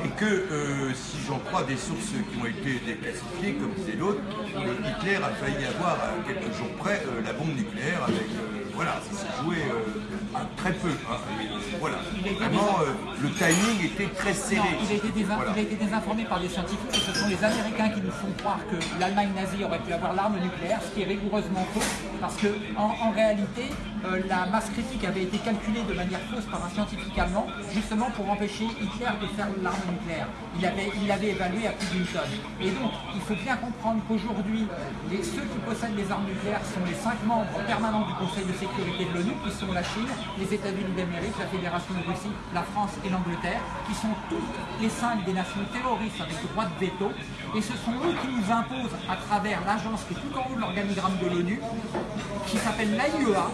et que euh, si j'en crois des sources qui ont été déclassifiées, comme disait l'autre, euh, Hitler a failli avoir à quelques jours près euh, la bombe nucléaire avec euh, voilà, ça s'est joué euh, très peu. hein. Euh, voilà, vraiment euh, le timing était très serré. Non, il a, été désin- Voilà. il a été désinformé par des scientifiques et ce sont les Américains qui nous font croire que l'Allemagne nazie aurait pu avoir l'arme nucléaire, ce qui est rigoureusement faux, parce que en, en réalité, euh, la masse critique avait été calculée de manière fausse par un scientifique allemand, justement pour empêcher Hitler de faire l'arme nucléaire. Il avait- il l'avait évalué à plus d'une tonne. Et donc, il faut bien comprendre qu'aujourd'hui, ceux qui possèdent les armes nucléaires sont les cinq membres permanents du Conseil de sécurité de l'ONU, qui sont la Chine, les États-Unis d'Amérique, la Fédération de Russie, la France et l'Angleterre, qui sont toutes les cinq des nations terroristes avec droit de veto. Et ce sont eux qui nous imposent, à travers l'agence qui est tout en haut de l'organigramme de l'ONU, qui s'appelle l'AIEA,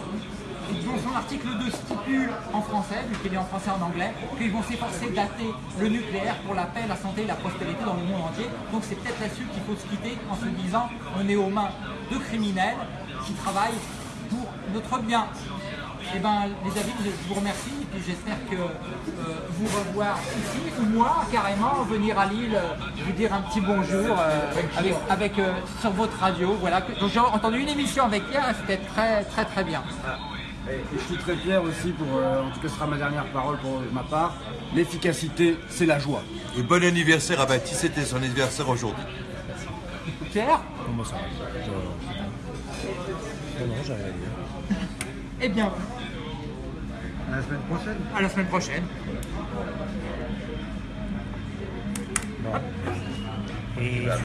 dont son article 2 stipule en français, vu qu'il est en français et en anglais, qu'ils vont s'efforcer dater le nucléaire pour la paix, la santé et la prospérité dans le monde entier. Donc c'est peut-être là-dessus qu'il faut se quitter en se disant on est aux mains de criminels qui travaillent pour notre bien. Eh ben, les amis, je vous remercie et puis j'espère que euh, vous revoir ici ou moi carrément venir à Lille euh, vous dire un petit bonjour euh, avec, avec, euh, sur votre radio. Voilà. Donc j'ai entendu une émission avec Pierre et c'était très très très bien. Et, et je suis très fier aussi pour, euh, en tout cas ce sera ma dernière parole pour ma part, l'efficacité c'est la joie. Et bon anniversaire à Baptiste, c'était son anniversaire aujourd'hui. Pierre? Comment ça va? Non, j'ai rien. Eh bien, À la semaine prochaine. à la semaine prochaine. Et